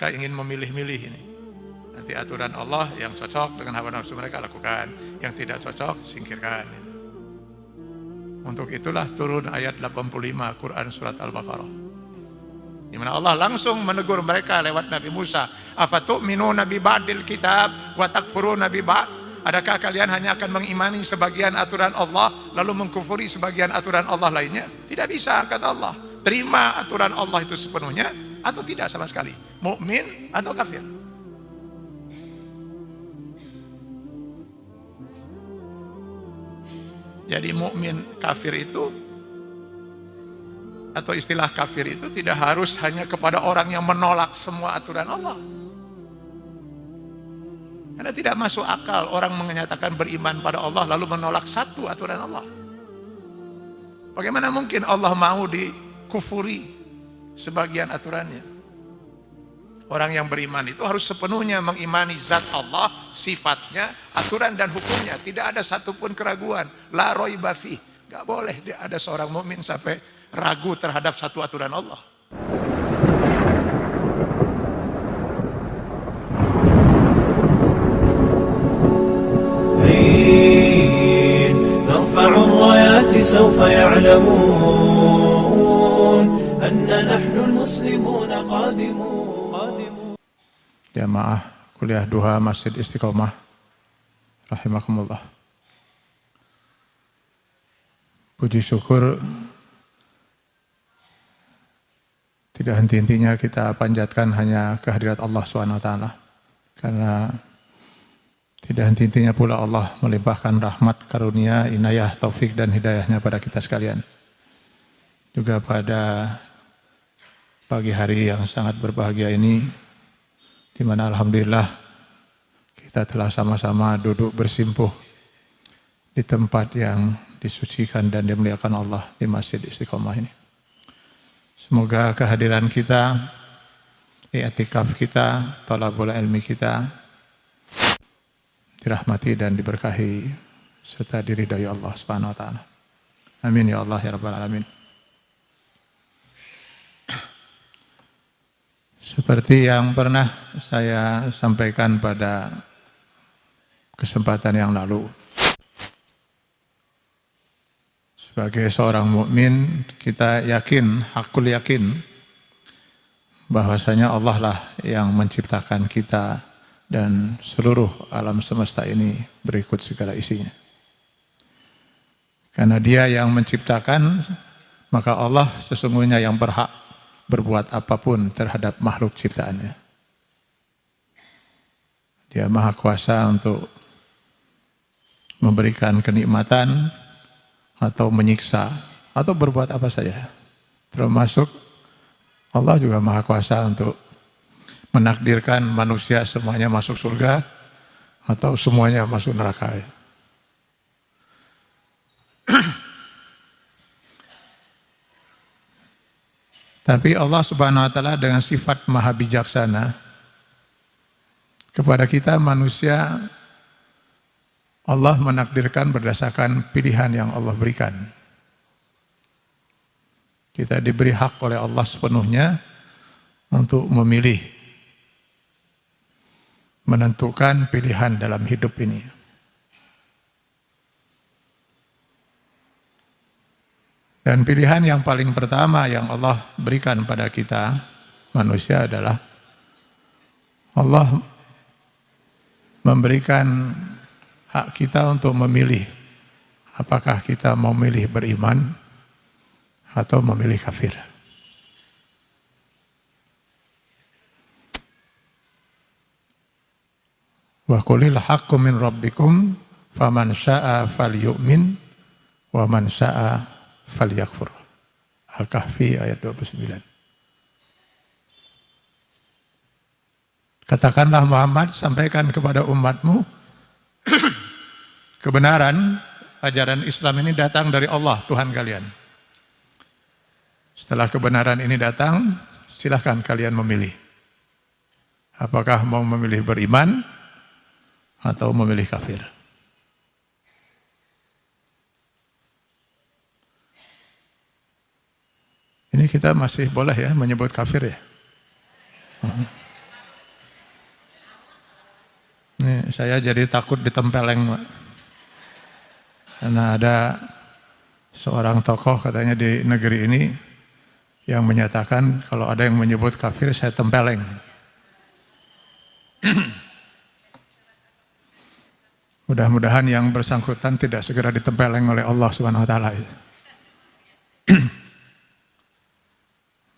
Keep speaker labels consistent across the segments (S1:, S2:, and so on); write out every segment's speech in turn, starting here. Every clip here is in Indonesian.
S1: mereka ingin memilih-milih ini. Nanti aturan Allah yang cocok dengan hawa nafsu mereka lakukan, yang tidak cocok singkirkan. Untuk itulah turun ayat 85 Quran surat Al-Baqarah. Di mana Allah langsung menegur mereka lewat Nabi Musa, "Afatu'minuna bi ba'dil kitab wa takfuruna bi ba'd?" Adakah kalian hanya akan mengimani sebagian aturan Allah lalu mengkufuri sebagian aturan Allah lainnya? Tidak bisa kata Allah. Terima aturan Allah itu sepenuhnya atau tidak sama sekali. Mukmin atau kafir. Jadi mukmin kafir itu atau istilah kafir itu tidak harus hanya kepada orang yang menolak semua aturan Allah. Karena tidak masuk akal orang menyatakan beriman pada Allah lalu menolak satu aturan Allah. Bagaimana mungkin Allah mau dikufuri sebagian aturannya? Orang yang beriman itu harus sepenuhnya mengimani zat Allah, sifatnya, aturan dan hukumnya. Tidak ada satupun keraguan. La roiba fi. Gak boleh dia ada seorang mukmin sampai ragu terhadap satu aturan Allah.
S2: نرفع الرايات سوف يعلمون أن نحن المسلمون قادمون
S1: Jamaah kuliah duha Masjid Istiqomah rahimakumullah. Puji syukur tidak henti-hentinya kita panjatkan hanya kehadirat Allah SWT. Karena tidak henti-hentinya pula Allah melimpahkan rahmat, karunia, inayah, taufik dan hidayahnya pada kita sekalian. Juga pada pagi hari yang sangat berbahagia ini, di mana Alhamdulillah kita telah sama-sama duduk bersimpuh di tempat yang disucikan dan dimuliakan Allah di Masjid Istiqomah ini. Semoga kehadiran kita, i'tikaf kita, tolabul ilmi kita, dirahmati dan diberkahi serta diridhai Allah Subhanahu wa taala. Amin ya Allah ya rabbal alamin. Seperti yang pernah saya sampaikan pada kesempatan yang lalu. Sebagai seorang mukmin, kita yakin, hakul yakin bahwasanya Allah lah yang menciptakan kita dan seluruh alam semesta ini berikut segala isinya. Karena dia yang menciptakan, maka Allah sesungguhnya yang berhak berbuat apa pun terhadap makhluk ciptaannya. Dia maha kuasa untuk memberikan kenikmatan atau menyiksa atau berbuat apa saja. Termasuk Allah juga maha kuasa untuk menakdirkan manusia semuanya masuk surga atau semuanya masuk neraka. Tapi Allah Subhanahu wa taala dengan sifat maha bijaksana kepada kita manusia Allah menakdirkan berdasarkan pilihan yang Allah berikan. Kita diberi hak oleh Allah sepenuhnya untuk memilih menentukan pilihan dalam hidup ini. Dan pilihan yang paling pertama yang Allah berikan pada kita manusia adalah Allah memberikan hak kita untuk memilih apakah kita mau memilih beriman atau memilih kafir. Wa qulil haqqu min rabbikum faman syaa'a falyu'min wa man syaa'a falyakfur. Al-Kahfi ayat 29. Katakanlah Muhammad sampaikan kepada umatmu kebenaran ajaran Islam ini datang dari Allah Tuhan kalian. Setelah kebenaran ini datang, silahkan kalian memilih. Apakah mau memilih beriman atau memilih kafir. Ini kita masih boleh ya menyebut kafir ya? Ini saya jadi takut ditempeleng Karena ada seorang tokoh katanya di negeri ini yang menyatakan kalau ada yang menyebut kafir saya tempeleng. Mudah-mudahan yang bersangkutan tidak segera ditempeleng oleh Allah Subhanahu wa taala.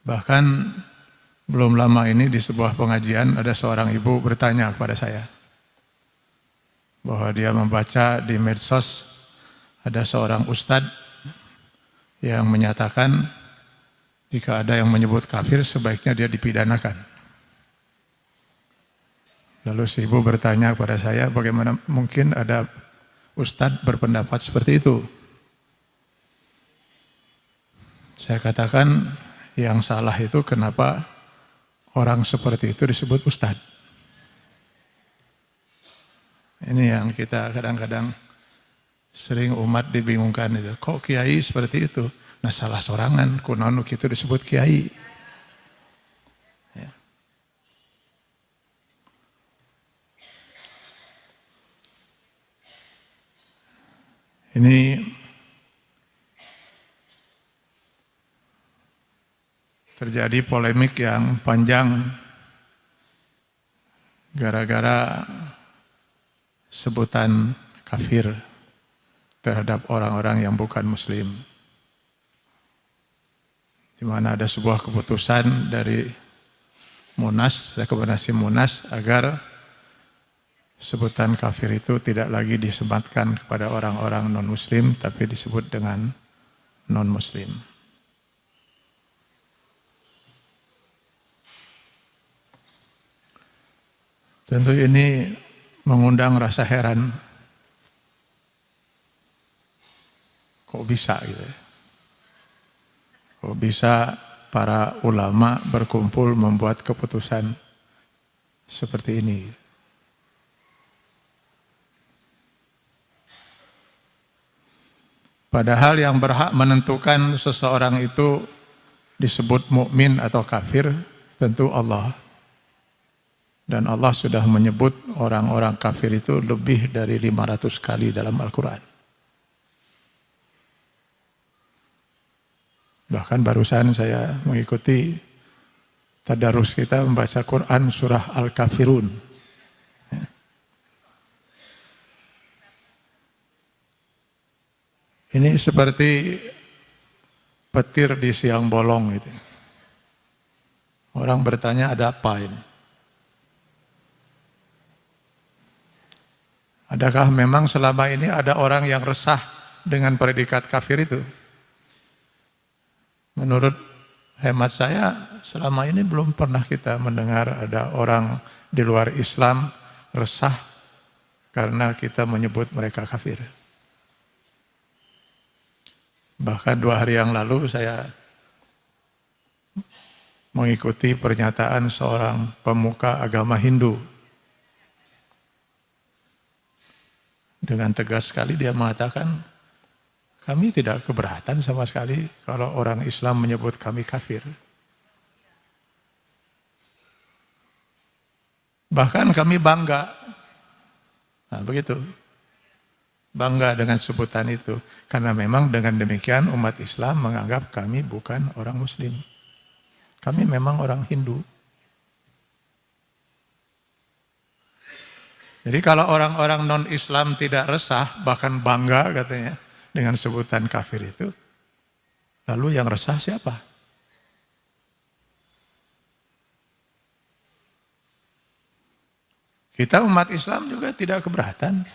S1: Bahkan belum lama ini di sebuah pengajian ada seorang ibu bertanya kepada saya bahwa dia membaca di medsos ada seorang ustadz yang menyatakan jika ada yang menyebut kafir sebaiknya dia dipidanakan. Lalu si ibu bertanya kepada saya, bagaimana mungkin ada ustadz berpendapat seperti itu? Saya katakan, yang salah itu kenapa orang seperti itu disebut ustadz. Ini yang kita kadang-kadang sering umat dibingungkan itu. Kok kiai seperti itu? Nah salah sorangan, kunon itu disebut kiai. Ini terjadi polemik yang panjang gara-gara sebutan kafir terhadap orang-orang yang bukan muslim. Di mana ada sebuah keputusan dari Munas, rekomendasi Munas agar sebutan kafir itu tidak lagi disematkan kepada orang-orang non-muslim, tapi disebut dengan non-muslim. Tentu ini mengundang rasa heran. Kok bisa gitu ya? Kok bisa para ulama berkumpul membuat keputusan seperti ini? Padahal yang berhak menentukan seseorang itu disebut mukmin atau kafir tentu Allah. Dan Allah sudah menyebut orang-orang kafir itu lebih dari 500 kali dalam Al-Quran. Bahkan barusan saya mengikuti tadarus kita membaca Quran surah Al-Kafirun. Ini seperti petir di siang bolong itu. Orang bertanya ada apa ini? Adakah memang selama ini ada orang yang resah dengan predikat kafir itu? Menurut hemat saya, selama ini belum pernah kita mendengar ada orang di luar Islam resah karena kita menyebut mereka kafir. Bahkan dua hari yang lalu saya mengikuti pernyataan seorang pemuka agama Hindu. Dengan tegas sekali dia mengatakan, kami tidak keberatan sama sekali kalau orang Islam menyebut kami kafir. Bahkan kami bangga. Nah, begitu bangga dengan sebutan itu. Karena memang dengan demikian umat Islam menganggap kami bukan orang muslim. Kami memang orang Hindu. Jadi kalau orang-orang non-Islam tidak resah, bahkan bangga katanya dengan sebutan kafir itu, lalu yang resah siapa? Kita umat Islam juga tidak keberatan.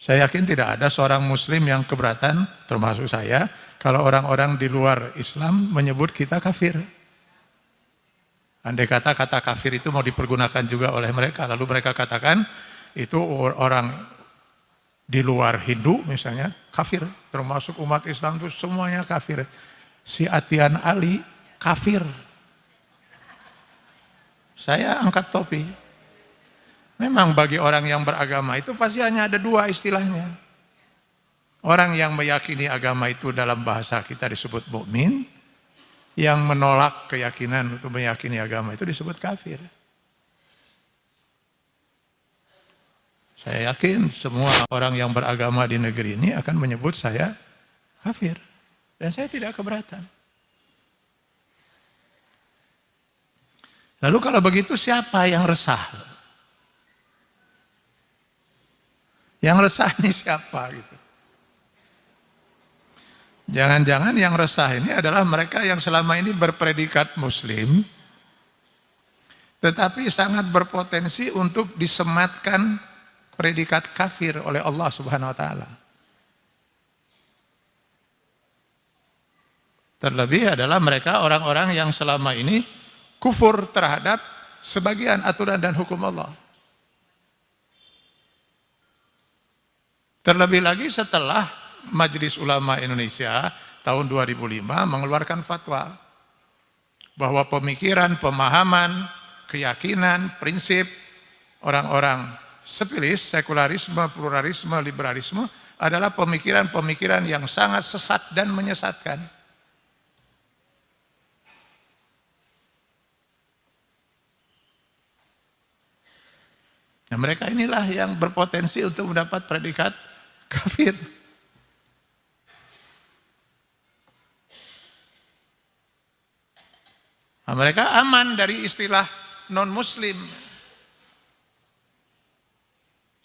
S1: Saya yakin tidak ada seorang muslim yang keberatan, termasuk saya, kalau orang-orang di luar Islam menyebut kita kafir. Andai kata kata kafir itu mau dipergunakan juga oleh mereka, lalu mereka katakan itu orang di luar Hindu misalnya kafir, termasuk umat Islam itu semuanya kafir. Si Atian Ali kafir. Saya angkat topi, Memang bagi orang yang beragama itu pasti hanya ada dua istilahnya. Orang yang meyakini agama itu dalam bahasa kita disebut mukmin, yang menolak keyakinan untuk meyakini agama itu disebut kafir. Saya yakin semua orang yang beragama di negeri ini akan menyebut saya kafir. Dan saya tidak keberatan. Lalu kalau begitu siapa yang resah? Yang resah ini siapa gitu? Jangan-jangan yang resah ini adalah mereka yang selama ini berpredikat muslim tetapi sangat berpotensi untuk disematkan predikat kafir oleh Allah Subhanahu wa taala. Terlebih adalah mereka orang-orang yang selama ini kufur terhadap sebagian aturan dan hukum Allah. Terlebih lagi setelah Majelis Ulama Indonesia tahun 2005 mengeluarkan fatwa bahwa pemikiran, pemahaman, keyakinan, prinsip orang-orang sepilis, sekularisme, pluralisme, liberalisme adalah pemikiran-pemikiran yang sangat sesat dan menyesatkan. Nah, mereka inilah yang berpotensi untuk mendapat predikat kafir. Nah, mereka aman dari istilah non-muslim.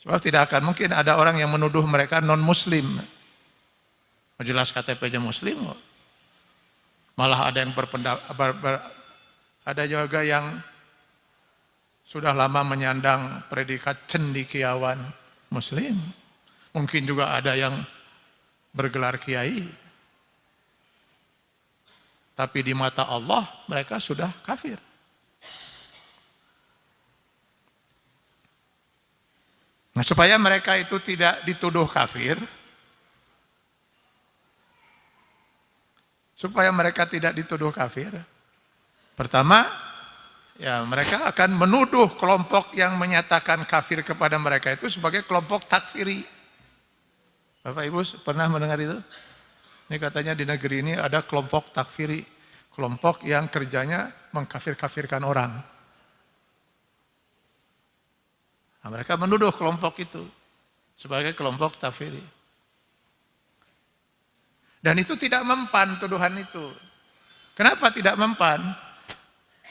S1: Sebab tidak akan mungkin ada orang yang menuduh mereka non-muslim. Jelas KTP-nya muslim Malah ada yang berpendapat, ber, ber, ada juga yang sudah lama menyandang predikat cendikiawan muslim. Mungkin juga ada yang bergelar kiai. Tapi di mata Allah mereka sudah kafir. Nah, supaya mereka itu tidak dituduh kafir, supaya mereka tidak dituduh kafir, pertama, ya mereka akan menuduh kelompok yang menyatakan kafir kepada mereka itu sebagai kelompok takfiri. Bapak Ibu pernah mendengar itu? Ini katanya di negeri ini ada kelompok takfiri, kelompok yang kerjanya mengkafir-kafirkan orang. Nah, mereka menuduh kelompok itu sebagai kelompok takfiri. Dan itu tidak mempan tuduhan itu. Kenapa tidak mempan?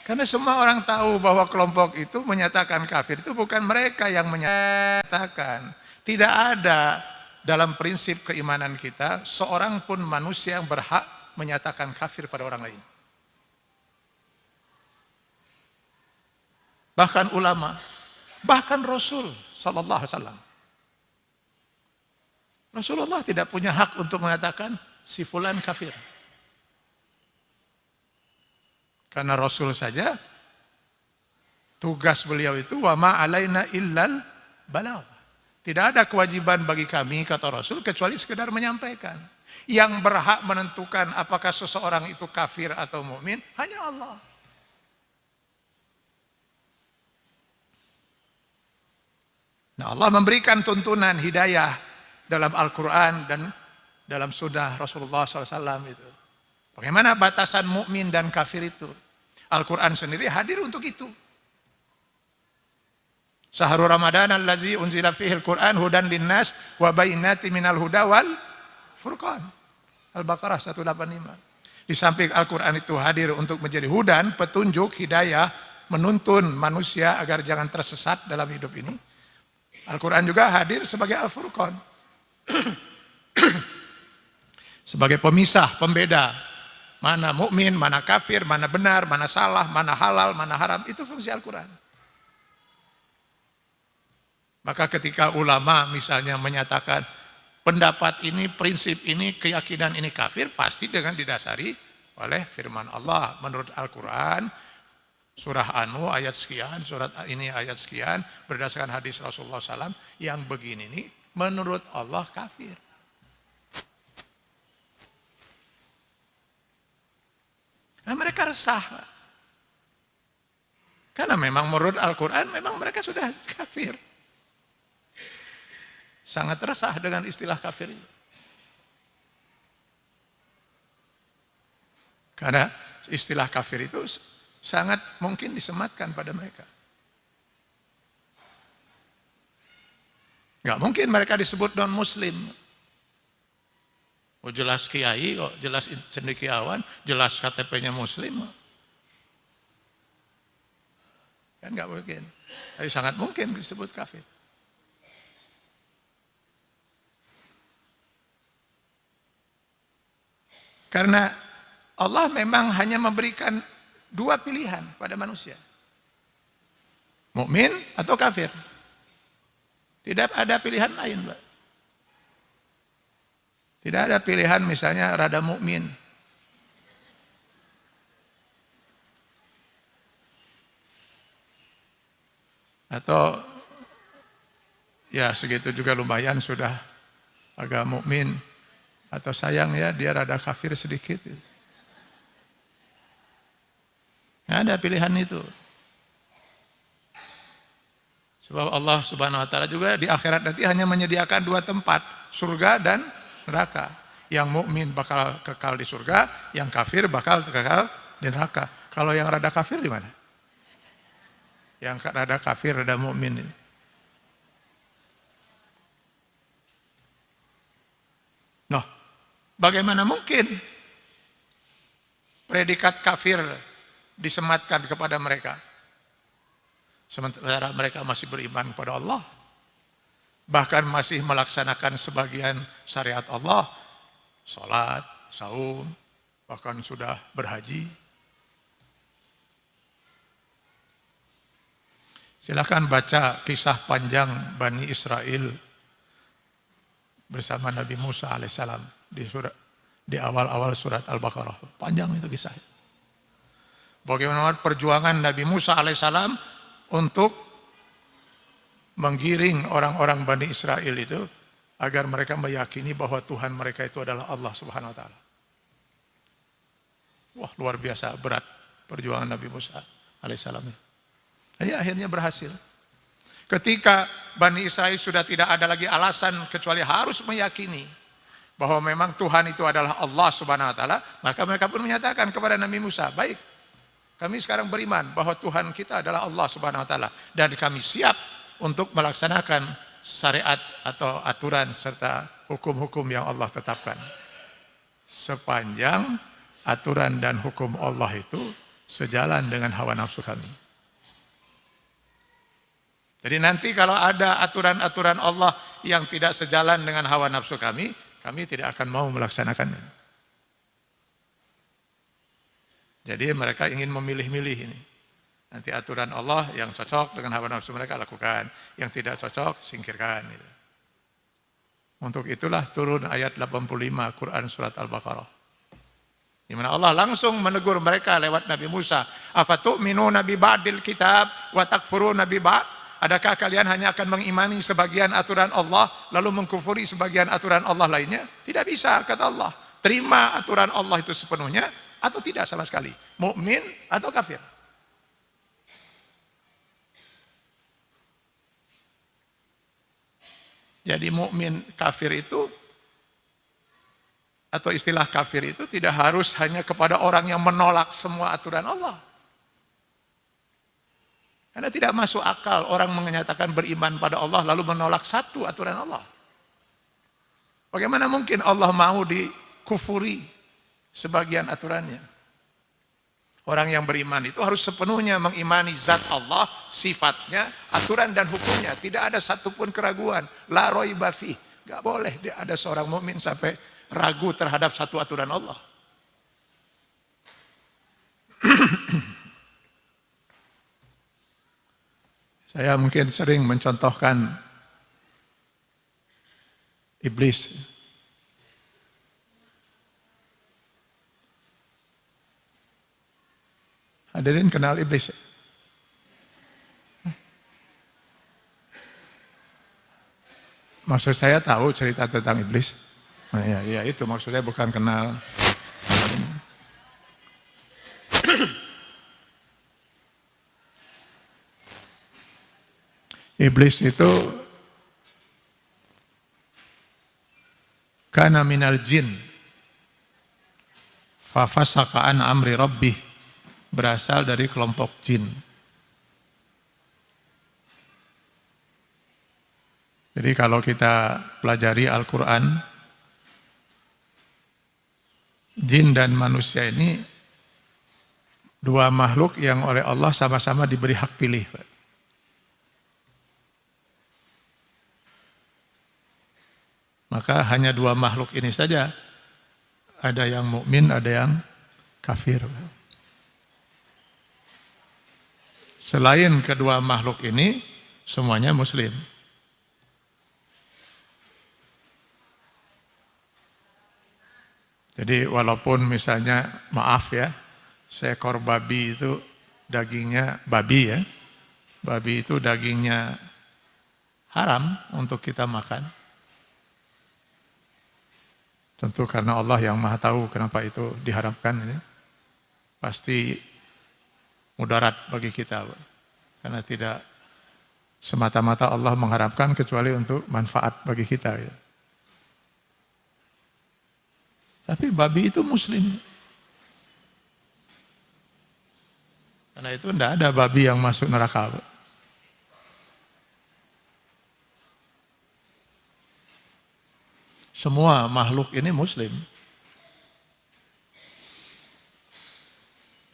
S1: Karena semua orang tahu bahwa kelompok itu menyatakan kafir itu bukan mereka yang menyatakan. Tidak ada dalam prinsip keimanan kita, seorang pun manusia yang berhak menyatakan kafir pada orang lain. Bahkan ulama, bahkan Rasul Sallallahu Alaihi Wasallam. Rasulullah tidak punya hak untuk mengatakan si fulan kafir. Karena Rasul saja tugas beliau itu wa ma alaina illal balagh. Tidak ada kewajiban bagi kami, kata Rasul, kecuali sekedar menyampaikan. Yang berhak menentukan apakah seseorang itu kafir atau mukmin hanya Allah. Nah Allah memberikan tuntunan hidayah dalam Al-Quran dan dalam sunnah Rasulullah SAW itu. Bagaimana batasan mukmin dan kafir itu? Al-Quran sendiri hadir untuk itu. Syahrul Ramadan allazi unzila fihi al-Qur'an hudan linnas wa bayyinatin minal huda wal furqan. Al-Baqarah 185. Di samping Al-Qur'an itu hadir untuk menjadi hudan, petunjuk, hidayah, menuntun manusia agar jangan tersesat dalam hidup ini. Al-Qur'an juga hadir sebagai Al-Furqan. sebagai pemisah, pembeda mana mukmin, mana kafir, mana benar, mana salah, mana halal, mana haram. Itu fungsi Al-Qur'an. Maka ketika ulama misalnya menyatakan pendapat ini, prinsip ini, keyakinan ini kafir, pasti dengan didasari oleh firman Allah. Menurut Al-Quran, surah Anu ayat sekian, surat ini ayat sekian, berdasarkan hadis Rasulullah SAW, yang begini ini menurut Allah kafir. Nah mereka resah. Karena memang menurut Al-Quran, memang mereka sudah kafir sangat resah dengan istilah kafir ini. Karena istilah kafir itu sangat mungkin disematkan pada mereka. Nggak mungkin mereka disebut non-muslim. Oh jelas kiai kok, jelas cendekiawan, jelas KTP-nya muslim. Kan nggak mungkin. Tapi sangat mungkin disebut kafir. Karena Allah memang hanya memberikan dua pilihan pada manusia. Mukmin atau kafir. Tidak ada pilihan lain, Pak. Tidak ada pilihan misalnya rada mukmin, atau ya segitu juga lumayan sudah agak mukmin atau sayang ya dia rada kafir sedikit. Nah, ada pilihan itu. Sebab Allah Subhanahu wa taala juga di akhirat nanti hanya menyediakan dua tempat, surga dan neraka. Yang mukmin bakal kekal di surga, yang kafir bakal kekal di neraka. Kalau yang rada kafir di mana? yang rada kafir, rada mukmin. Nah, bagaimana mungkin predikat kafir disematkan kepada mereka? Sementara mereka masih beriman kepada Allah. Bahkan masih melaksanakan sebagian syariat Allah. Salat, saum, bahkan sudah berhaji. Silahkan baca kisah panjang Bani Israel bersama Nabi Musa alaihissalam di surat di awal-awal surat Al-Baqarah. Panjang itu kisah. Bagaimana perjuangan Nabi Musa alaihissalam untuk menggiring orang-orang Bani Israel itu agar mereka meyakini bahwa Tuhan mereka itu adalah Allah Subhanahu wa taala. Wah, luar biasa berat perjuangan Nabi Musa alaihissalam. Ya, akhirnya berhasil. Ketika Bani Israel sudah tidak ada lagi alasan kecuali harus meyakini bahwa memang Tuhan itu adalah Allah Subhanahu wa taala, maka mereka pun menyatakan kepada Nabi Musa, "Baik, kami sekarang beriman bahwa Tuhan kita adalah Allah Subhanahu wa taala dan kami siap untuk melaksanakan syariat atau aturan serta hukum-hukum yang Allah tetapkan." Sepanjang aturan dan hukum Allah itu sejalan dengan hawa nafsu kami. Jadi nanti kalau ada aturan-aturan Allah yang tidak sejalan dengan hawa nafsu kami, kami tidak akan mau melaksanakannya. Jadi mereka ingin memilih-milih ini. Nanti aturan Allah yang cocok dengan hawa nafsu mereka lakukan, yang tidak cocok singkirkan. Gitu. Untuk itulah turun ayat 85 Quran surat Al-Baqarah. Di mana Allah langsung menegur mereka lewat Nabi Musa, "Afatu'minuna bi ba'dil kitab wa takfuruna bi ba'd?" Adakah kalian hanya akan mengimani sebagian aturan Allah lalu mengkufuri sebagian aturan Allah lainnya? Tidak bisa kata Allah. Terima aturan Allah itu sepenuhnya atau tidak sama sekali. Mukmin atau kafir. Jadi mukmin kafir itu atau istilah kafir itu tidak harus hanya kepada orang yang menolak semua aturan Allah. Karena tidak masuk akal orang menyatakan beriman pada Allah lalu menolak satu aturan Allah. Bagaimana mungkin Allah mau dikufuri sebagian aturannya? Orang yang beriman itu harus sepenuhnya mengimani zat Allah, sifatnya, aturan dan hukumnya. Tidak ada satupun keraguan. La roy bafi. Gak boleh dia ada seorang mukmin sampai ragu terhadap satu aturan Allah. Saya mungkin sering mencontohkan iblis. Hadirin kenal iblis? Maksud saya tahu cerita tentang iblis. Nah, ya, ya itu maksudnya bukan kenal. Iblis itu kana minal jin. Fafasaka an amri rabbih. Berasal dari kelompok jin. Jadi kalau kita pelajari Al-Quran, jin dan manusia ini dua makhluk yang oleh Allah sama-sama diberi hak pilih. Maka hanya dua makhluk ini saja, ada yang mukmin, ada yang kafir. Selain kedua makhluk ini, semuanya muslim. Jadi walaupun misalnya maaf ya, seekor babi itu dagingnya babi ya. Babi itu dagingnya haram untuk kita makan. Tentu karena Allah yang maha tahu kenapa itu diharamkan ini. Pasti mudarat bagi kita. Karena tidak semata-mata Allah mengharapkan kecuali untuk manfaat bagi kita. Ya. Tapi babi itu muslim. Karena itu tidak ada babi yang masuk neraka. Semua makhluk ini muslim.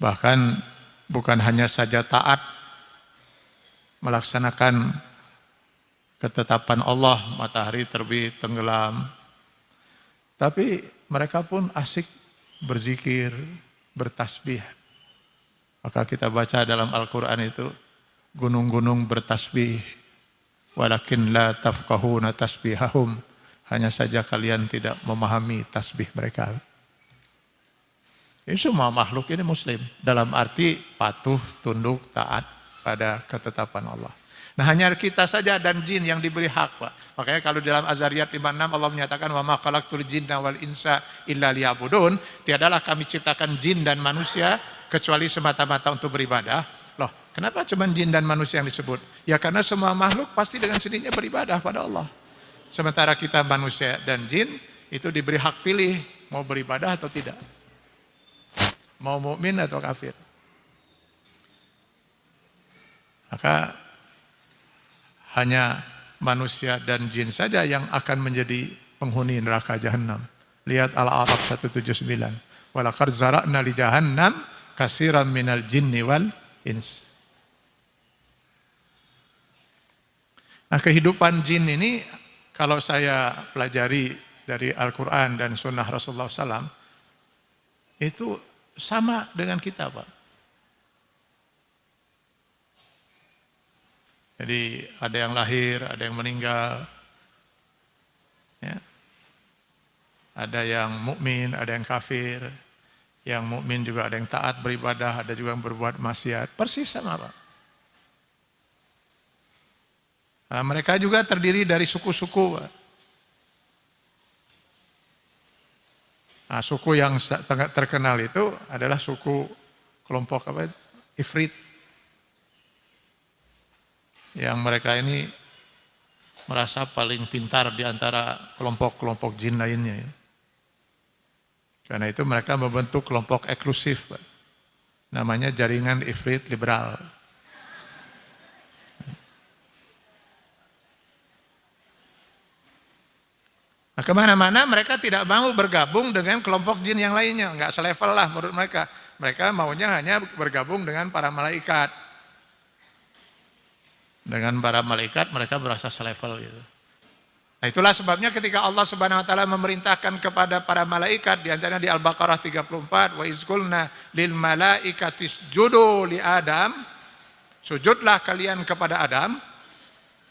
S1: Bahkan bukan hanya saja taat melaksanakan ketetapan Allah, matahari terbit, tenggelam. Tapi mereka pun asik berzikir, bertasbih. Maka kita baca dalam Al-Quran itu, gunung-gunung bertasbih, walakin la tafkahuna tasbihahum, hanya saja kalian tidak memahami tasbih mereka. Ini semua makhluk ini muslim, dalam arti patuh, tunduk, taat pada ketetapan Allah. Nah hanya kita saja dan jin yang diberi hak Pak. Makanya kalau dalam Azariyat 56 Allah menyatakan wa ma khalaqtul jinna wal insa illa liya'budun, tiadalah kami ciptakan jin dan manusia kecuali semata-mata untuk beribadah. Loh, kenapa cuma jin dan manusia yang disebut? Ya karena semua makhluk pasti dengan sendirinya beribadah pada Allah. Sementara kita manusia dan jin itu diberi hak pilih mau beribadah atau tidak. Mau mukmin atau kafir. Maka hanya manusia dan jin saja yang akan menjadi penghuni neraka jahanam. Lihat Al-A'raf 179. Walaqad zara'na li jahannam kasiran minal jinni wal ins. Nah kehidupan jin ini kalau saya pelajari dari Al-Quran dan Sunnah Rasulullah SAW itu sama dengan kita Pak. Jadi ada yang lahir, ada yang meninggal. Ya. Ada yang mukmin, ada yang kafir. Yang mukmin juga ada yang taat beribadah, ada juga yang berbuat maksiat. Persis sama Pak. Nah, mereka juga terdiri dari suku-suku. Nah, suku yang terkenal itu adalah suku kelompok apa? Ifrit yang mereka ini merasa paling pintar di antara kelompok-kelompok jin lainnya. Ya. Karena itu mereka membentuk kelompok eksklusif, namanya jaringan Ifrit Liberal. Nah ke mana-mana mereka tidak mau bergabung dengan kelompok jin yang lainnya, nggak selevel lah menurut mereka. Mereka maunya hanya bergabung dengan para malaikat. Dengan para malaikat mereka merasa selevel gitu. Nah itulah sebabnya ketika Allah Subhanahu wa taala memerintahkan kepada para malaikat di antaranya di Al-Baqarah 34 wa izqulna lil malaikati isjudu li Adam sujudlah kalian kepada Adam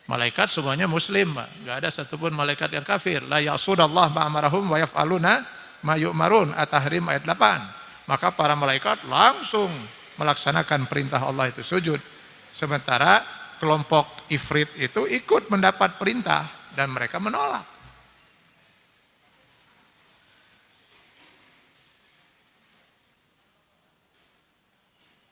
S1: malaikat semuanya muslim enggak ada satupun malaikat yang kafir. La yasudallah ma amarahum wa yaf'aluna ma yu'marun. At-tahrim ayat 8 maka para malaikat langsung melaksanakan perintah Allah itu sujud. Sementara kelompok Ifrit itu ikut mendapat perintah dan mereka menolak.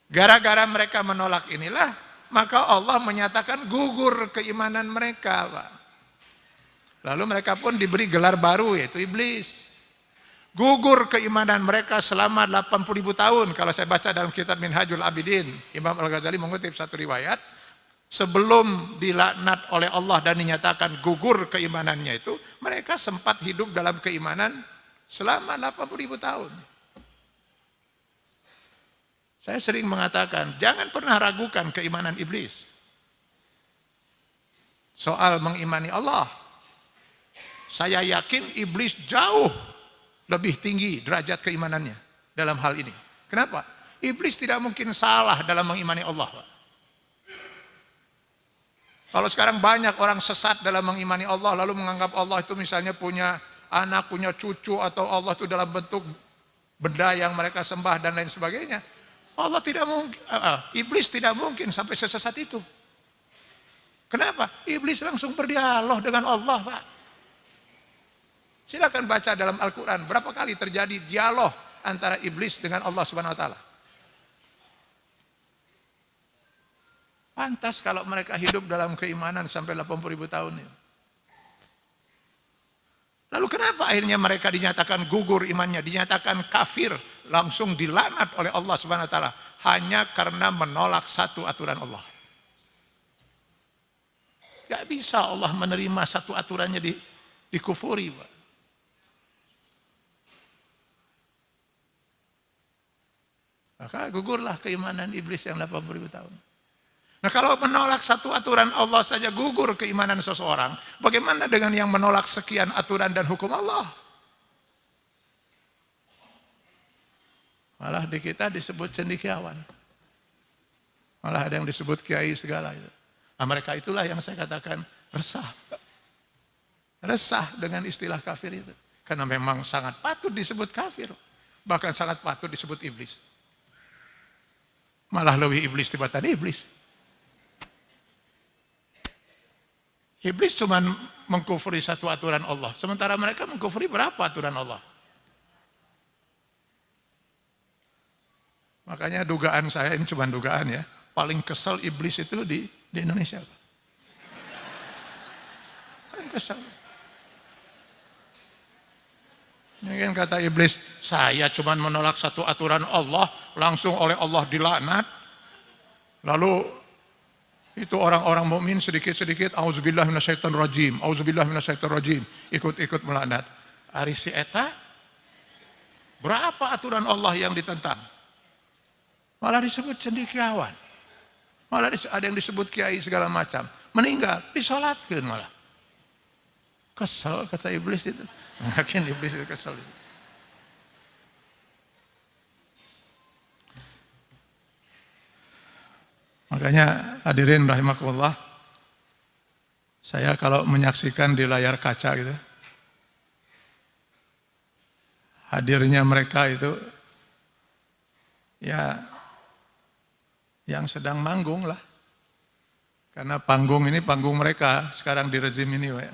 S1: Gara-gara mereka menolak inilah, maka Allah menyatakan gugur keimanan mereka. Pak. Lalu mereka pun diberi gelar baru yaitu iblis. Gugur keimanan mereka selama 80 ribu tahun. Kalau saya baca dalam kitab Minhajul Abidin, Imam Al-Ghazali mengutip satu riwayat, sebelum dilaknat oleh Allah dan dinyatakan gugur keimanannya itu, mereka sempat hidup dalam keimanan selama 80 ribu tahun. Saya sering mengatakan, jangan pernah ragukan keimanan iblis. Soal mengimani Allah. Saya yakin iblis jauh lebih tinggi derajat keimanannya dalam hal ini. Kenapa? Iblis tidak mungkin salah dalam mengimani Allah. Kalau sekarang banyak orang sesat dalam mengimani Allah, lalu menganggap Allah itu misalnya punya anak, punya cucu, atau Allah itu dalam bentuk benda yang mereka sembah dan lain sebagainya. Allah tidak mungkin, uh, iblis tidak mungkin sampai sesat itu. Kenapa? Iblis langsung berdialog dengan Allah, Pak. Silakan baca dalam Al-Quran, berapa kali terjadi dialog antara iblis dengan Allah Subhanahu Wa Taala. Pantas kalau mereka hidup dalam keimanan sampai 80 ribu tahun ini. Lalu kenapa akhirnya mereka dinyatakan gugur imannya, dinyatakan kafir, langsung dilaknat oleh Allah Subhanahu wa taala hanya karena menolak satu aturan Allah. Gak bisa Allah menerima satu aturannya di dikufuri. Maka gugurlah keimanan iblis yang 80 ribu tahun. Nah kalau menolak satu aturan Allah saja gugur keimanan seseorang, bagaimana dengan yang menolak sekian aturan dan hukum Allah? Malah di kita disebut cendikiawan. Malah ada yang disebut kiai segala itu. Nah, mereka itulah yang saya katakan resah. Resah dengan istilah kafir itu. Karena memang sangat patut disebut kafir. Bahkan sangat patut disebut iblis. Malah lebih iblis tiba-tiba iblis. Iblis cuma mengkufuri satu aturan Allah. Sementara mereka mengkufuri berapa aturan Allah? Makanya dugaan saya, ini cuma dugaan ya, paling kesel iblis itu di, di Indonesia. Paling kesel. Ini kan kata iblis, saya cuma menolak satu aturan Allah, langsung oleh Allah dilaknat. Lalu itu orang-orang mukmin sedikit-sedikit auzubillah minasyaitonir rajim, auzubillah minasyaitonir rajim, ikut-ikut melaknat. Ari si eta berapa aturan Allah yang ditentang? Malah disebut cendekiawan. Malah ada yang disebut kiai segala macam. Meninggal, disolatkan malah. Kesel kata iblis itu. Makin iblis itu kesel. Makanya hadirin rahimakumullah, saya kalau menyaksikan di layar kaca gitu, hadirnya mereka itu, ya yang sedang manggung lah. Karena panggung ini panggung mereka sekarang di rezim ini. Ya.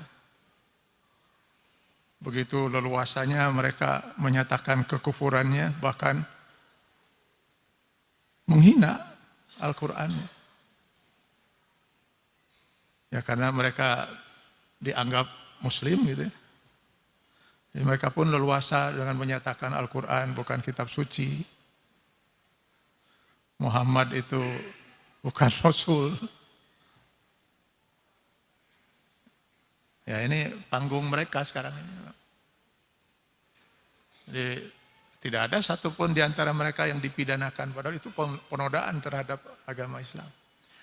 S1: Begitu leluasanya mereka menyatakan kekufurannya, bahkan menghina Al-Quran. Ya karena mereka dianggap muslim gitu. Jadi mereka pun leluasa dengan menyatakan Al-Quran bukan kitab suci. Muhammad itu bukan Rasul. Ya ini panggung mereka sekarang ini. Jadi tidak ada satupun di antara mereka yang dipidanakan, padahal itu penodaan terhadap agama Islam.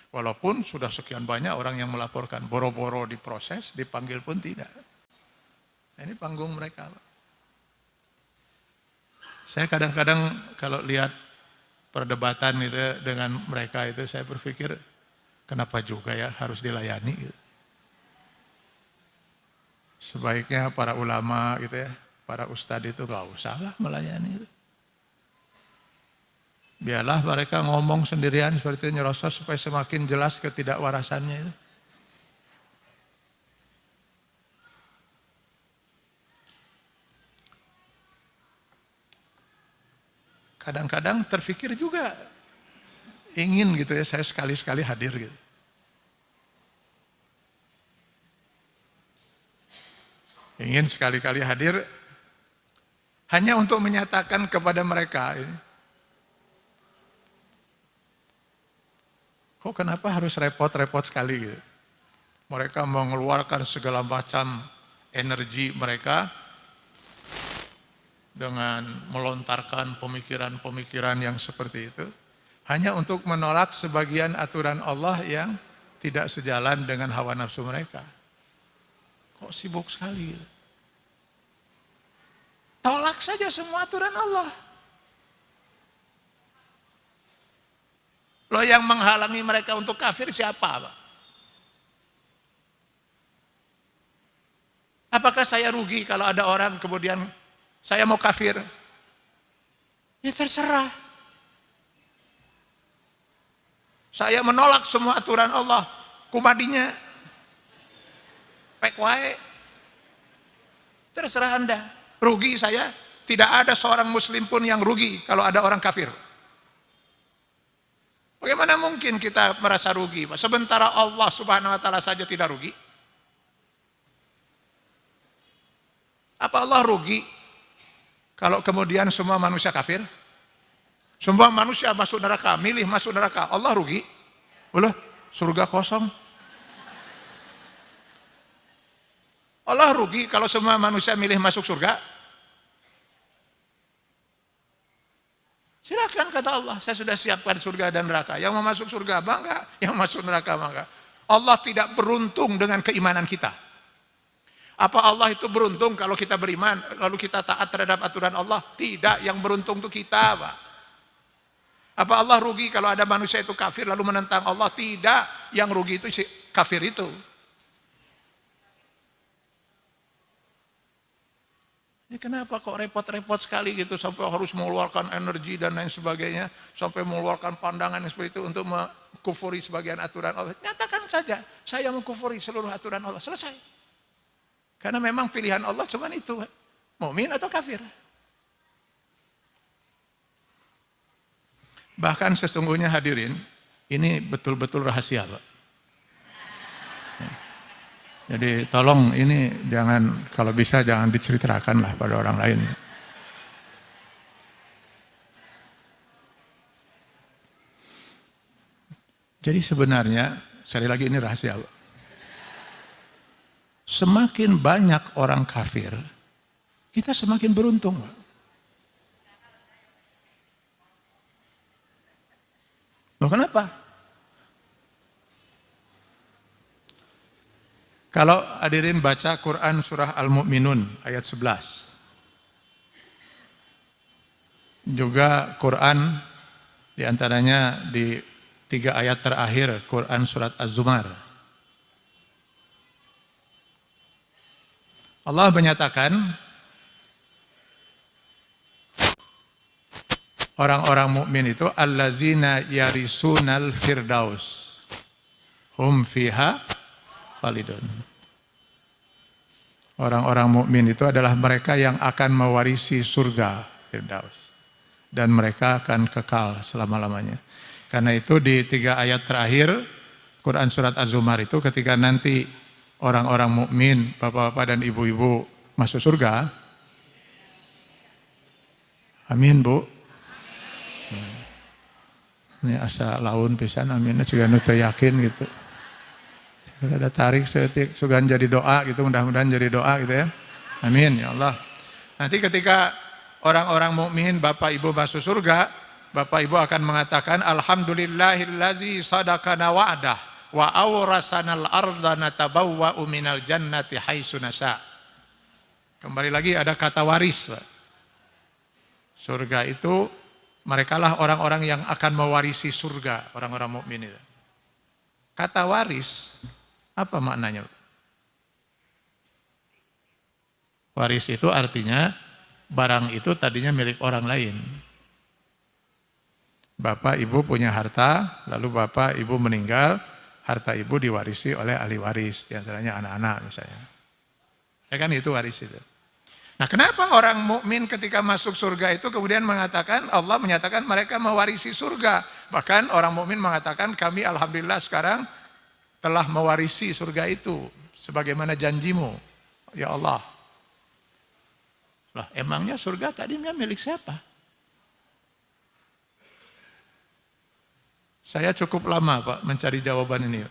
S1: Walaupun sudah sekian banyak orang yang melaporkan, boro-boro diproses, dipanggil pun tidak. Nah, ini panggung mereka. Saya kadang-kadang kalau lihat perdebatan itu dengan mereka itu, saya berpikir, kenapa juga ya harus dilayani gitu. Sebaiknya para ulama gitu ya, para ustadz itu gak usah lah melayani itu. Biarlah mereka ngomong sendirian seperti itu nyerosot supaya semakin jelas ketidakwarasannya itu. Kadang-kadang terfikir juga ingin gitu ya saya sekali-sekali hadir gitu. Ingin sekali-kali hadir hanya untuk menyatakan kepada mereka ini. Kok kenapa harus repot-repot sekali gitu? Mereka mengeluarkan segala macam energi mereka dengan melontarkan pemikiran-pemikiran yang seperti itu hanya untuk menolak sebagian aturan Allah yang tidak sejalan dengan hawa nafsu mereka. Kok sibuk sekali? Tolak saja semua aturan Allah. Loh yang menghalangi mereka untuk kafir siapa? Pak? Apakah saya rugi kalau ada orang kemudian saya mau kafir? Ya terserah. Saya menolak semua aturan Allah. Kumadinya. Pek wae. Terserah Anda. Rugi saya. Tidak ada seorang muslim pun yang rugi kalau ada orang kafir. Bagaimana mungkin kita merasa rugi? Sementara Allah subhanahu wa ta'ala saja tidak rugi. Apa Allah rugi kalau kemudian semua manusia kafir? Semua manusia masuk neraka, milih masuk neraka. Allah rugi? Boleh, surga kosong. Allah rugi kalau semua manusia milih masuk surga? Silakan kata Allah, saya sudah siapkan surga dan neraka. Yang mau masuk surga bangga, yang masuk neraka bangga. Allah tidak beruntung dengan keimanan kita. Apa Allah itu beruntung kalau kita beriman, lalu kita taat terhadap aturan Allah? Tidak, yang beruntung itu kita, Pak. Apa Allah rugi kalau ada manusia itu kafir lalu menentang Allah? Tidak, yang rugi itu si kafir itu. Ini kenapa kok repot-repot sekali gitu sampai harus mengeluarkan energi dan lain sebagainya, sampai mengeluarkan pandangan seperti itu untuk mengkufuri sebagian aturan Allah. Nyatakan saja, saya mengkufuri seluruh aturan Allah. Selesai. Karena memang pilihan Allah cuma itu. Mumin atau kafir. Bahkan sesungguhnya hadirin, ini betul-betul rahasia Pak. Jadi tolong ini jangan, kalau bisa jangan diceritakan lah pada orang lain. Jadi sebenarnya, sekali lagi ini rahasia Pak semakin banyak orang kafir, kita semakin beruntung. Loh kenapa? Kalau hadirin baca Quran surah Al-Mu'minun ayat 11. Juga Quran di antaranya di tiga ayat terakhir Quran surat Az-Zumar Allah menyatakan orang-orang mukmin itu allazina yarisunal firdaus. Hum fiha khalidun. Orang-orang mukmin itu adalah mereka yang akan mewarisi surga firdaus. Dan mereka akan kekal selama-lamanya. Karena itu di tiga ayat terakhir Quran surat Az-Zumar itu ketika nanti orang-orang mukmin, bapak-bapak dan ibu-ibu masuk surga? Amin, Bu. Ini asa laun pisan amin juga nutu yakin gitu. Sudah ada tarik setik sugan jadi doa gitu, mudah-mudahan jadi doa gitu ya. Amin ya Allah. Nanti ketika orang-orang mukmin Bapak Ibu masuk surga, Bapak Ibu akan mengatakan alhamdulillahillazi sadaqana wa'dah wa awrasanal arda natabawwa'u minal jannati haitsu nasa. Kembali lagi ada kata waris. Surga itu merekalah orang-orang yang akan mewarisi surga, orang-orang mukmin itu. Kata waris apa maknanya? Waris itu artinya barang itu tadinya milik orang lain. Bapak ibu punya harta, lalu bapak ibu meninggal, harta ibu diwarisi oleh ahli waris, di antaranya anak-anak misalnya. Ya kan itu waris itu. Nah kenapa orang mukmin ketika masuk surga itu kemudian mengatakan Allah menyatakan mereka mewarisi surga. Bahkan orang mukmin mengatakan kami alhamdulillah sekarang telah mewarisi surga itu sebagaimana janjimu ya Allah. Lah emangnya surga tadinya milik siapa? Saya cukup lama Pak mencari jawaban ini.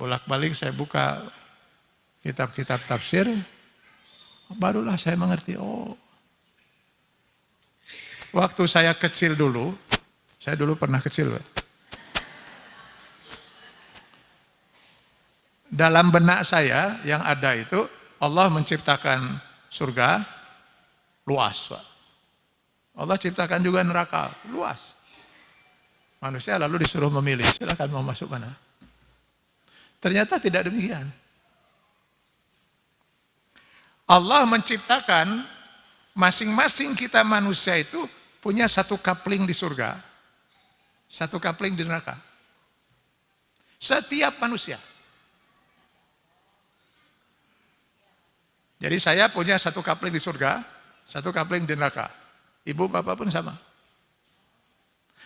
S1: Bolak-balik saya buka kitab-kitab tafsir, barulah saya mengerti, oh. Waktu saya kecil dulu, saya dulu pernah kecil. Pak. Dalam benak saya yang ada itu, Allah menciptakan surga luas. Pak. Allah ciptakan juga neraka luas. Manusia lalu disuruh memilih, silahkan mau masuk mana. Ternyata tidak demikian. Allah menciptakan masing-masing kita manusia itu punya satu kapling di surga, satu kapling di neraka. Setiap manusia. Jadi saya punya satu kapling di surga, satu kapling di neraka. Ibu bapak pun sama.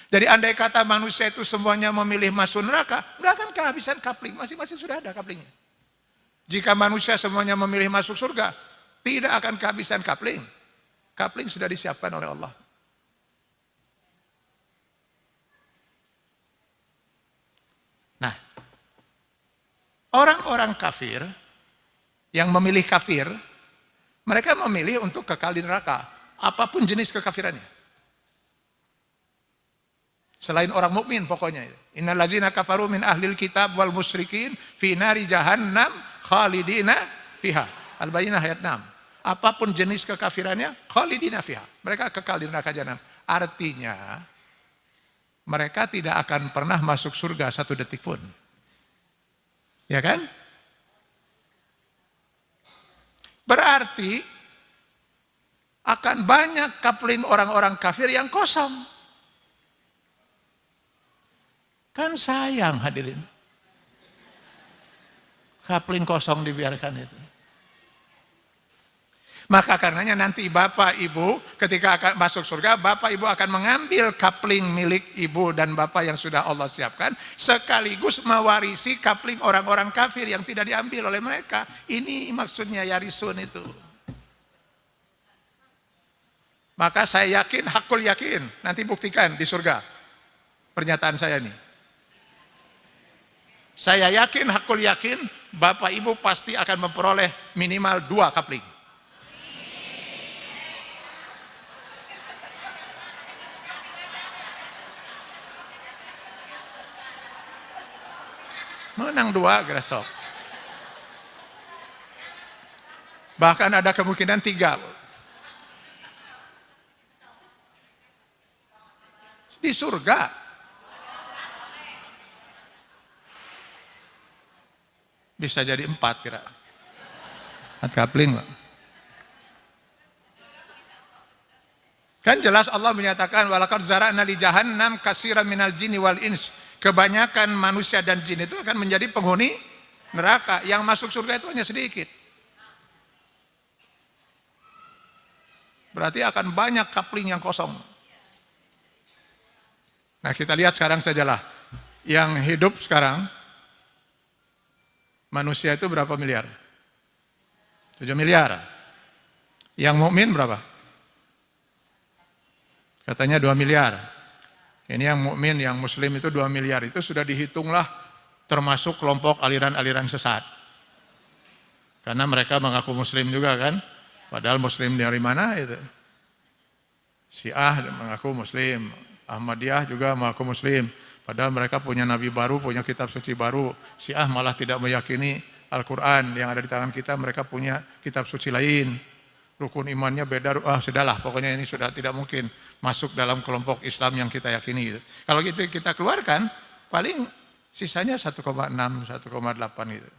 S1: Jadi andai kata manusia itu semuanya memilih masuk neraka, nggak akan kehabisan kapling, masing-masing sudah ada kaplingnya. Jika manusia semuanya memilih masuk surga, tidak akan kehabisan kapling. Kapling sudah disiapkan oleh Allah. Nah, orang-orang kafir yang memilih kafir, mereka memilih untuk kekal di neraka, apa pun jenis kekafirannya. Selain orang mukmin pokoknya. Innallazina kafaru min ahlil kitab wal musyrikin fi nari jahannam khalidina fiha. Al-Bayyinah ayat 6. Apa pun jenis kekafirannya, khalidina fiha. Mereka kekal di neraka jahanam. Artinya mereka tidak akan pernah masuk surga satu detik pun. Ya kan? Berarti akan banyak kapling orang-orang kafir yang kosong. Kan sayang hadirin. Kapling kosong dibiarkan itu. Maka karenanya nanti bapak ibu ketika akan masuk surga, bapak ibu akan mengambil kapling milik ibu dan bapak yang sudah Allah siapkan, sekaligus mewarisi kapling orang-orang kafir yang tidak diambil oleh mereka. Ini maksudnya yarisun itu. Maka saya yakin, hakul yakin, nanti buktikan di surga. Pernyataan saya nih. Saya yakin, hakul yakin, Bapak Ibu pasti akan memperoleh minimal dua kapling. Menang dua, gresok. Bahkan ada kemungkinan tiga. Di surga, Bisa jadi empat kira. Empat kapling. Kan jelas Allah menyatakan walakad zara'na li jahannam kasiran minal jinni wal ins. Kebanyakan manusia dan jin itu akan menjadi penghuni neraka. Yang masuk surga itu hanya sedikit. Berarti akan banyak kapling yang kosong. Nah kita lihat sekarang sajalah. Yang hidup sekarang Manusia itu berapa miliar? 7 miliar. Yang mukmin berapa? Katanya 2 miliar. Ini yang mukmin, yang muslim itu 2 miliar. Itu sudah dihitunglah termasuk kelompok aliran-aliran sesat. Karena mereka mengaku muslim juga kan. Padahal muslim dari mana itu? Syiah mengaku muslim. Ahmadiyah juga mengaku muslim. Padahal mereka punya nabi baru, punya kitab suci baru. Syiah malah tidak meyakini Al-Quran yang ada di tangan kita, mereka punya kitab suci lain. Rukun imannya beda, ah sudahlah, pokoknya ini sudah tidak mungkin masuk dalam kelompok Islam yang kita yakini. Kalau gitu kita keluarkan, paling sisanya 1,6, 1,8 gitu.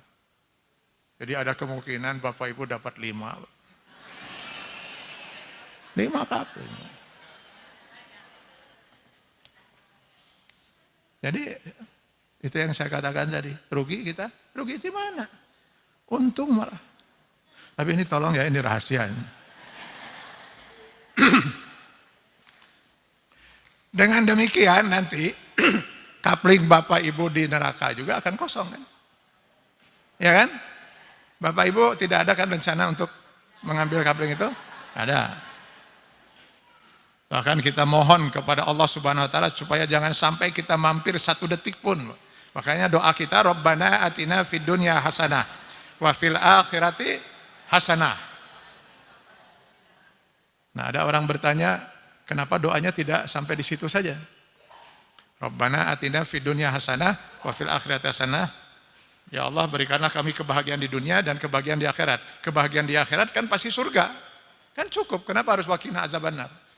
S1: Jadi ada kemungkinan Bapak Ibu dapat 5. 5 kapal. Jadi itu yang saya katakan tadi, rugi kita, rugi di mana? Untung malah. Tapi ini tolong ya, ini rahasia. Dengan demikian nanti kapling Bapak Ibu di neraka juga akan kosong kan? Ya kan? Bapak Ibu tidak ada kan rencana untuk mengambil kapling itu? Ada. Bahkan kita mohon kepada Allah Subhanahu wa taala supaya jangan sampai kita mampir satu detik pun. Makanya doa kita Rabbana atina fid dunya hasanah wa fil akhirati hasanah. Nah, ada orang bertanya, kenapa doanya tidak sampai di situ saja? Rabbana atina fid dunya hasanah wa fil akhirati hasanah. Ya Allah berikanlah kami kebahagiaan di dunia dan kebahagiaan di akhirat. Kebahagiaan di akhirat kan pasti surga. Kan cukup, kenapa harus wakina azabannar?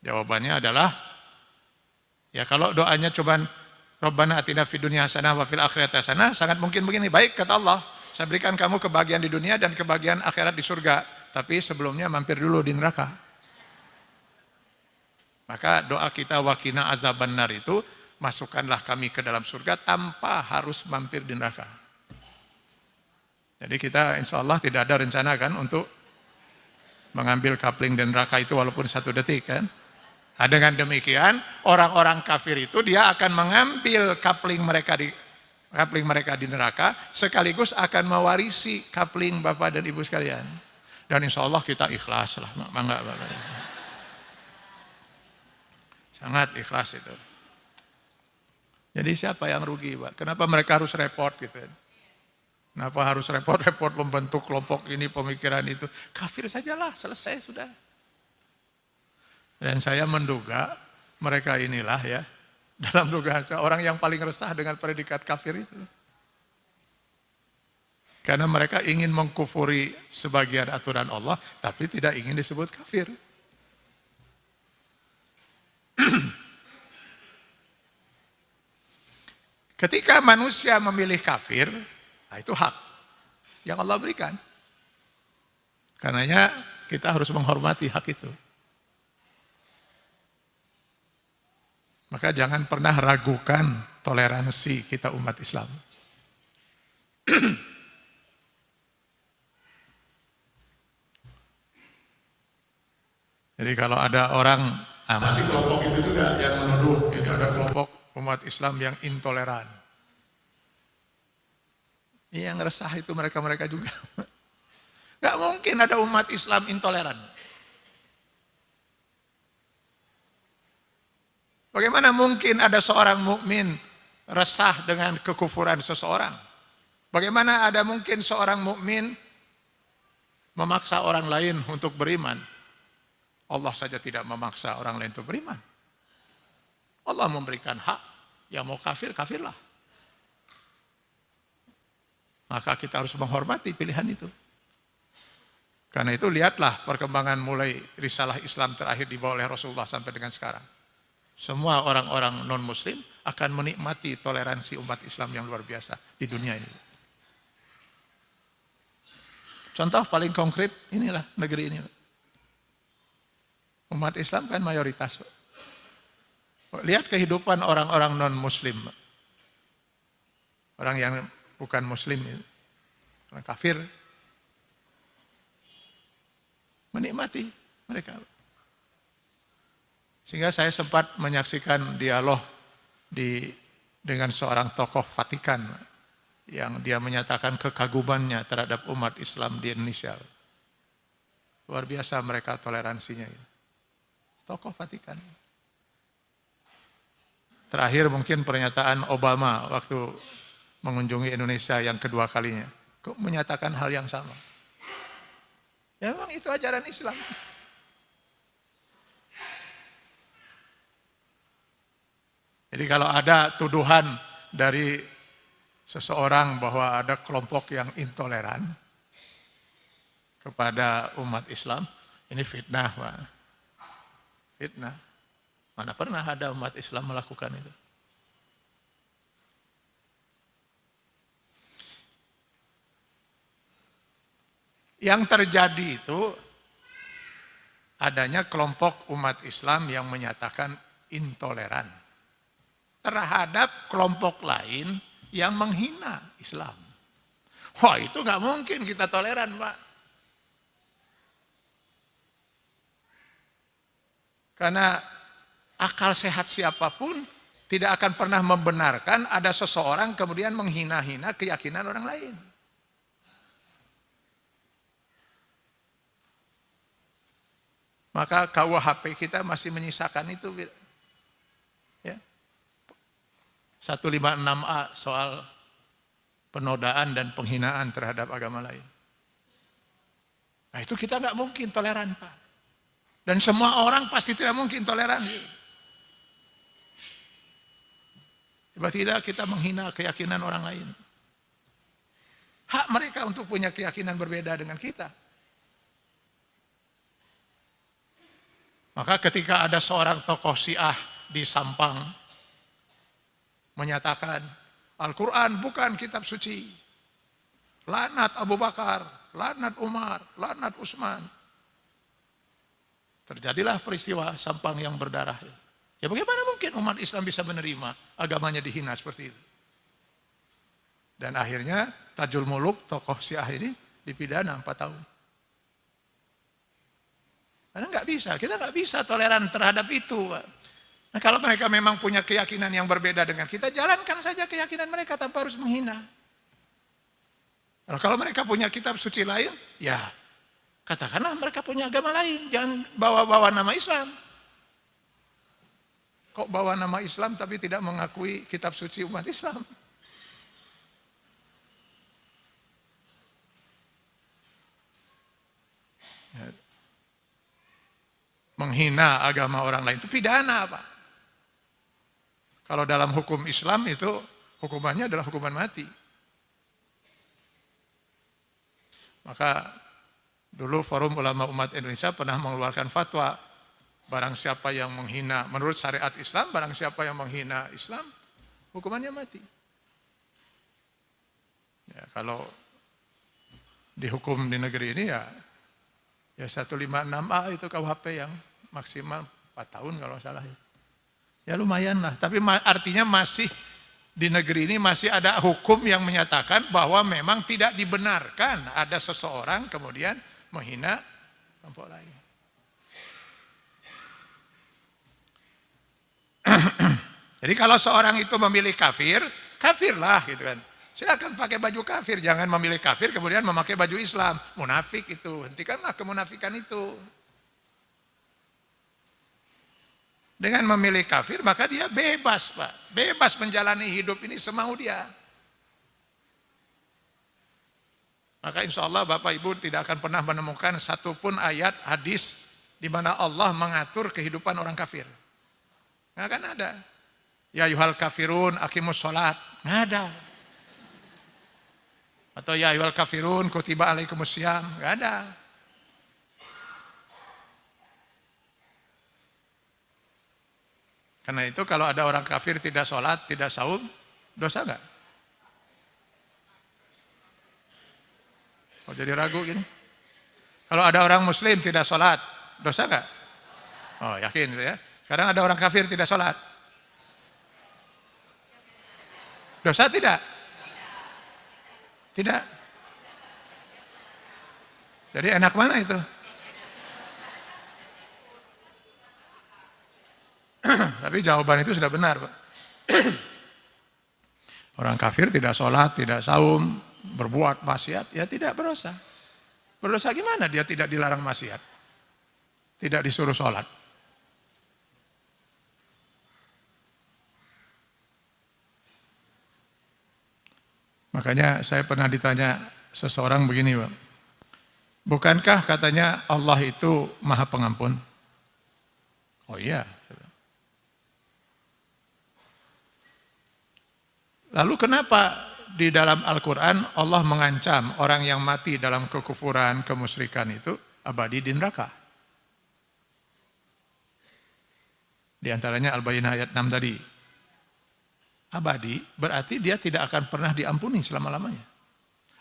S1: Jawabannya adalah ya kalau doanya cuman Rabbana atina fid dunya hasanah wa fil akhirati hasanah sangat mungkin begini baik kata Allah saya berikan kamu kebahagiaan di dunia dan kebahagiaan akhirat di surga tapi sebelumnya mampir dulu di neraka. Maka doa kita wakina azaban nar itu masukkanlah kami ke dalam surga tanpa harus mampir di neraka. Jadi kita insya Allah tidak ada rencana kan untuk mengambil kapling dan neraka itu walaupun satu detik kan Nah, dengan demikian orang-orang kafir itu dia akan mengambil kapling mereka di kapling mereka di neraka sekaligus akan mewarisi kapling Bapak dan Ibu sekalian. Dan insya Allah kita ikhlas lah, mangga Bapak. Sangat ikhlas itu. Jadi siapa yang rugi Pak? Kenapa mereka harus repot gitu? Kenapa harus repot-repot membentuk kelompok ini, pemikiran itu? Kafir sajalah, selesai sudah. Dan saya menduga mereka inilah ya, dalam dugaan saya orang yang paling resah dengan predikat kafir itu. Karena mereka ingin mengkufuri sebagian aturan Allah, tapi tidak ingin disebut kafir. Ketika manusia memilih kafir, nah itu hak yang Allah berikan. Karenanya kita harus menghormati hak itu. Maka jangan pernah ragukan toleransi kita umat Islam. Jadi kalau ada orang, ah, masih kelompok itu juga yang menuduh, itu ada kelompok umat Islam yang intoleran. Yang resah itu mereka-mereka juga. Gak mungkin ada umat Islam intoleran. Bagaimana mungkin ada seorang mukmin resah dengan kekufuran seseorang? Bagaimana ada mungkin seorang mukmin memaksa orang lain untuk beriman? Allah saja tidak memaksa orang lain untuk beriman. Allah memberikan hak, yang mau kafir, kafirlah. Maka kita harus menghormati pilihan itu. Karena itu lihatlah perkembangan mulai risalah Islam terakhir dibawa oleh Rasulullah sampai dengan sekarang semua orang-orang non-muslim akan menikmati toleransi umat Islam yang luar biasa di dunia ini. Contoh paling konkret inilah negeri ini. Umat Islam kan mayoritas. Lihat kehidupan orang-orang non-muslim. Orang yang bukan muslim, orang kafir. Menikmati mereka. Sehingga saya sempat menyaksikan dialog di dengan seorang tokoh Vatikan yang dia menyatakan kekagumannya terhadap umat Islam di Indonesia. Luar biasa mereka toleransinya. Tokoh Vatikan. Terakhir mungkin pernyataan Obama waktu mengunjungi Indonesia yang kedua kalinya. Kok menyatakan hal yang sama. Ya memang itu ajaran Islam. Jadi kalau ada tuduhan dari seseorang bahwa ada kelompok yang intoleran kepada umat Islam, ini fitnah Pak. Fitnah. Mana pernah ada umat Islam melakukan itu. Yang terjadi itu adanya kelompok umat Islam yang menyatakan intoleran terhadap kelompok lain yang menghina Islam. Wah itu nggak mungkin kita toleran Pak. Karena akal sehat siapa pun tidak akan pernah membenarkan ada seseorang kemudian menghina-hina keyakinan orang lain. Maka KUHP kita masih menyisakan itu. Ya. 156A soal penodaan dan penghinaan terhadap agama lain. Nah itu kita nggak mungkin toleran Pak. Dan semua orang pasti tidak mungkin toleran. Tiba-tiba kita menghina keyakinan orang lain. Hak mereka untuk punya keyakinan berbeda dengan kita. Maka ketika ada seorang tokoh Syiah di Sampang menyatakan Al-Quran bukan kitab suci. Lanat Abu Bakar, lanat Umar, lanat Utsman. Terjadilah peristiwa Sampang yang berdarah. Ya bagaimana mungkin umat Islam bisa menerima agamanya dihina seperti itu? Dan akhirnya Tajul Muluk, tokoh Syiah ini dipidana 4 tahun. Karena nggak bisa, kita nggak bisa toleran terhadap itu. Nah kalau mereka memang punya keyakinan yang berbeda dengan kita, jalankan saja keyakinan mereka tanpa harus menghina. Nah, kalau mereka punya kitab suci lain, ya katakanlah mereka punya agama lain, jangan bawa-bawa nama Islam. Kok bawa nama Islam tapi tidak mengakui kitab suci umat Islam? Ya. Menghina agama orang lain itu pidana, Pak. Kalau dalam hukum Islam itu hukumannya adalah hukuman mati. Maka dulu Forum Ulama Umat Indonesia pernah mengeluarkan fatwa barang siapa yang menghina menurut syariat Islam barang siapa yang menghina Islam hukumannya mati. Ya, kalau dihukum di negeri ini ya ya 156A itu KUHP yang maksimal 4 tahun kalau salah ya. Ya lumayan lah, tapi artinya masih di negeri ini masih ada hukum yang menyatakan bahwa memang tidak dibenarkan ada seseorang kemudian menghina kelompok lain. Jadi kalau seorang itu memilih kafir, kafirlah gitu kan. Silakan pakai baju kafir, jangan memilih kafir kemudian memakai baju Islam. Munafik itu, hentikanlah kemunafikan itu. Dengan memilih kafir, maka dia bebas, Pak. Bebas menjalani hidup ini semau dia. Maka insya Allah Bapak Ibu tidak akan pernah menemukan satupun ayat hadis di mana Allah mengatur kehidupan orang kafir. Nggak akan ada. Ya yuhal kafirun akimus sholat. Nggak ada. Atau ya yuhal kafirun kutiba alaikumus syam. Nggak ada. Karena itu kalau ada orang kafir tidak sholat, tidak saum, dosa nggak? Oh jadi ragu gini? Kalau ada orang muslim tidak sholat, dosa nggak? Oh yakin ya. Sekarang ada orang kafir tidak sholat. Dosa tidak? Tidak. Jadi enak mana itu? Tapi jawaban itu sudah benar, Pak. Orang kafir tidak sholat, tidak saum, berbuat maksiat, ya tidak berdosa. Berdosa gimana dia tidak dilarang maksiat? Tidak disuruh sholat. Makanya saya pernah ditanya seseorang begini, Pak. Bukankah katanya Allah itu maha pengampun? Oh iya, Lalu kenapa di dalam Al-Quran Allah mengancam orang yang mati dalam kekufuran, kemusyrikan itu abadi di neraka? Di antaranya Al-Bayyinah ayat 6 tadi. Abadi berarti dia tidak akan pernah diampuni selama-lamanya.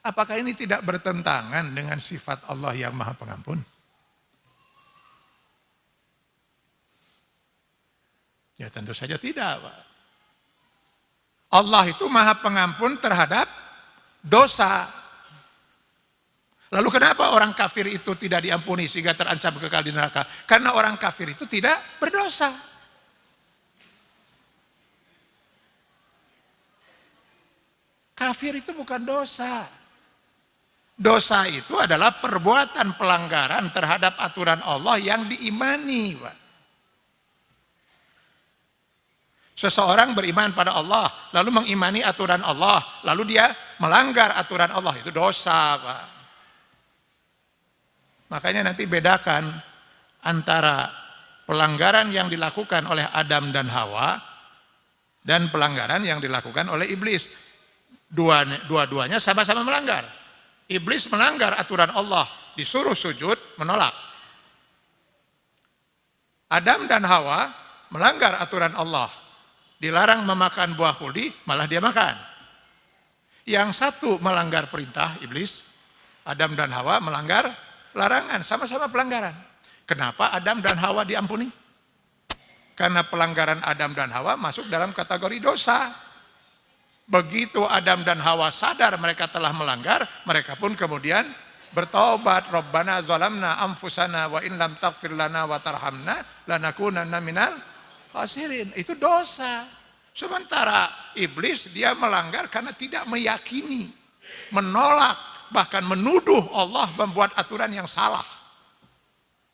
S1: Apakah ini tidak bertentangan dengan sifat Allah yang maha pengampun? Ya tentu saja tidak Pak. Allah itu maha pengampun terhadap dosa. Lalu kenapa orang kafir itu tidak diampuni sehingga terancam kekal di neraka? Karena orang kafir itu tidak berdosa. Kafir itu bukan dosa. Dosa itu adalah perbuatan pelanggaran terhadap aturan Allah yang diimani. Pak. Seseorang beriman pada Allah, lalu mengimani aturan Allah, lalu dia melanggar aturan Allah, itu dosa. Pak. Makanya nanti bedakan antara pelanggaran yang dilakukan oleh Adam dan Hawa dan pelanggaran yang dilakukan oleh iblis. Dua-duanya sama-sama melanggar. Iblis melanggar aturan Allah, disuruh sujud, menolak. Adam dan Hawa melanggar aturan Allah, dilarang memakan buah kuldi, malah dia makan. Yang satu melanggar perintah iblis, Adam dan Hawa melanggar larangan, sama-sama pelanggaran. Kenapa Adam dan Hawa diampuni? Karena pelanggaran Adam dan Hawa masuk dalam kategori dosa. Begitu Adam dan Hawa sadar mereka telah melanggar, mereka pun kemudian bertobat. Rabbana zalamna anfusana wa in lam taghfir lana wa tarhamna lanakunanna minal khasirin. Itu dosa. Sementara iblis dia melanggar karena tidak meyakini, menolak, bahkan menuduh Allah membuat aturan yang salah.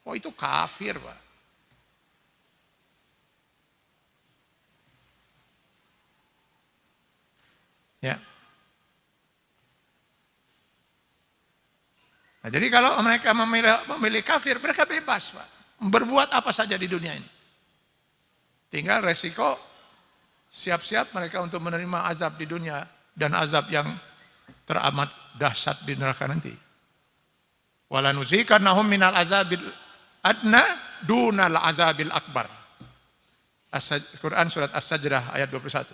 S1: Oh itu kafir, Pak. Ya. Nah, jadi kalau mereka memilih, memilih kafir, mereka bebas, Pak. Berbuat apa saja di dunia ini. Tinggal resiko siap-siap mereka untuk menerima azab di dunia dan azab yang teramat dahsyat di neraka nanti. Walanuzikannahum minal azabil adna dunal azabil akbar. Quran surat As-Sajdah ayat 21.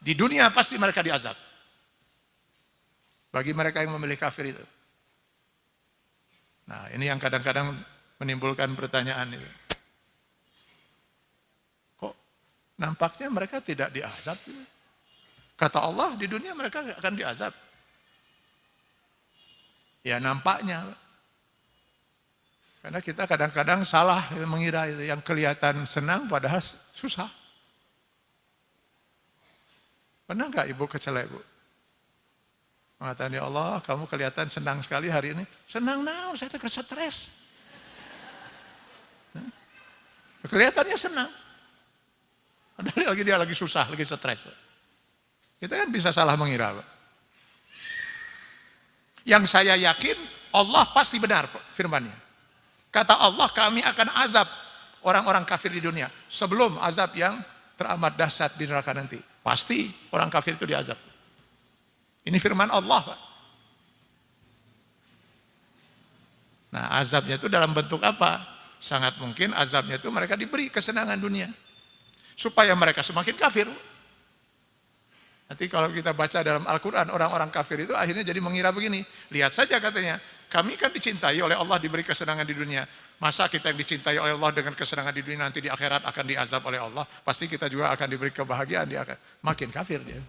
S1: Di dunia pasti mereka diazab. Bagi mereka yang memilih kafir itu. Nah ini yang kadang-kadang menimbulkan pertanyaan itu. Kok nampaknya mereka tidak diazab? Kata Allah di dunia mereka akan diazab. Ya nampaknya. Karena kita kadang-kadang salah mengira itu yang kelihatan senang padahal susah. Pernah nggak ibu kecelek bu? Mengatakan ya Allah, kamu kelihatan senang sekali hari ini. Senang now, saya terkena stres. Kelihatannya senang. Padahal lagi dia lagi susah, lagi stres. Kita kan bisa salah mengira. Pak. Yang saya yakin Allah pasti benar firmannya. Kata Allah kami akan azab orang-orang kafir di dunia sebelum azab yang teramat dahsyat di neraka nanti. Pasti orang kafir itu diazab. Ini firman Allah, Pak. Nah, azabnya itu dalam bentuk apa? Sangat mungkin azabnya itu mereka diberi kesenangan dunia. Supaya mereka semakin kafir. Nanti kalau kita baca dalam Al-Quran, orang-orang kafir itu akhirnya jadi mengira begini. Lihat saja katanya, kami kan dicintai oleh Allah diberi kesenangan di dunia. Masa kita yang dicintai oleh Allah dengan kesenangan di dunia nanti di akhirat akan diazab oleh Allah. Pasti kita juga akan diberi kebahagiaan di akhirat. Makin kafir dia.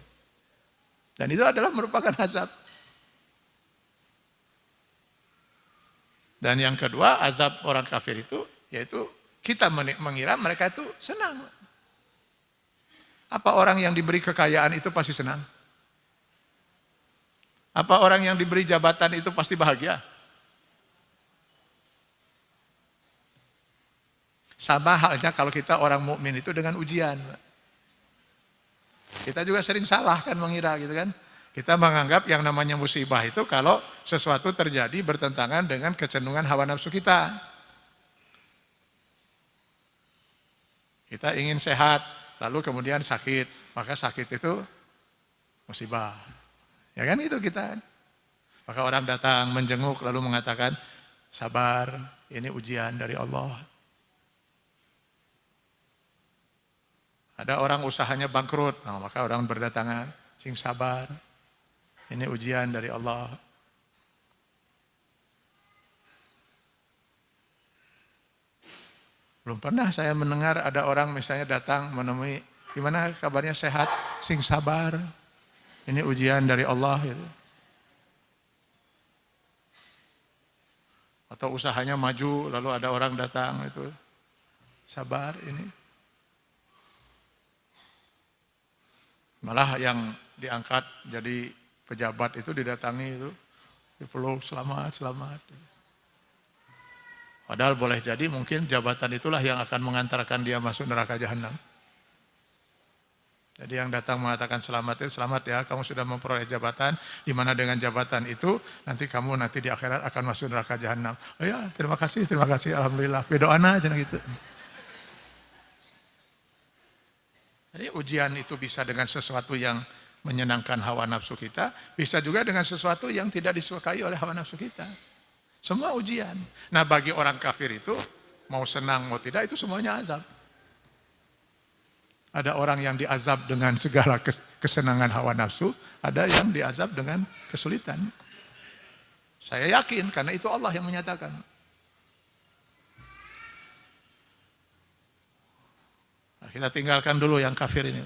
S1: Dan itu adalah merupakan azab. Dan yang kedua azab orang kafir itu yaitu kita mengira mereka itu senang. Apa orang yang diberi kekayaan itu pasti senang? Apa orang yang diberi jabatan itu pasti bahagia? Sama halnya kalau kita orang mukmin itu dengan ujian. Kita juga sering salah kan mengira gitu kan. Kita menganggap yang namanya musibah itu kalau sesuatu terjadi bertentangan dengan kecenderungan hawa nafsu kita. Kita ingin sehat, lalu kemudian sakit, maka sakit itu musibah. Ya kan itu kita. Maka orang datang menjenguk lalu mengatakan, sabar, ini ujian dari Allah. Ada orang usahanya bangkrut, nah, maka orang berdatangan, sing sabar. Ini ujian dari Allah. Belum pernah saya mendengar ada orang misalnya datang menemui, gimana kabarnya sehat, sing sabar. Ini ujian dari Allah. Gitu. Atau usahanya maju, lalu ada orang datang itu sabar ini Malah yang diangkat jadi pejabat itu didatangi itu, dipeluk selamat, selamat. Padahal boleh jadi mungkin jabatan itulah yang akan mengantarkan dia masuk neraka jahanam. Jadi yang datang mengatakan selamat itu selamat ya, kamu sudah memperoleh jabatan, di mana dengan jabatan itu nanti kamu nanti di akhirat akan masuk neraka jahanam. Oh ya, terima kasih, terima kasih, alhamdulillah. Bedoana aja gitu. Jadi ujian itu bisa dengan sesuatu yang menyenangkan hawa nafsu kita, bisa juga dengan sesuatu yang tidak disukai oleh hawa nafsu kita. Semua ujian. Nah bagi orang kafir itu, mau senang mau tidak itu semuanya azab. Ada orang yang diazab dengan segala kesenangan hawa nafsu, ada yang diazab dengan kesulitan. Saya yakin karena itu Allah yang menyatakan. Nah, kita tinggalkan dulu yang kafir ini.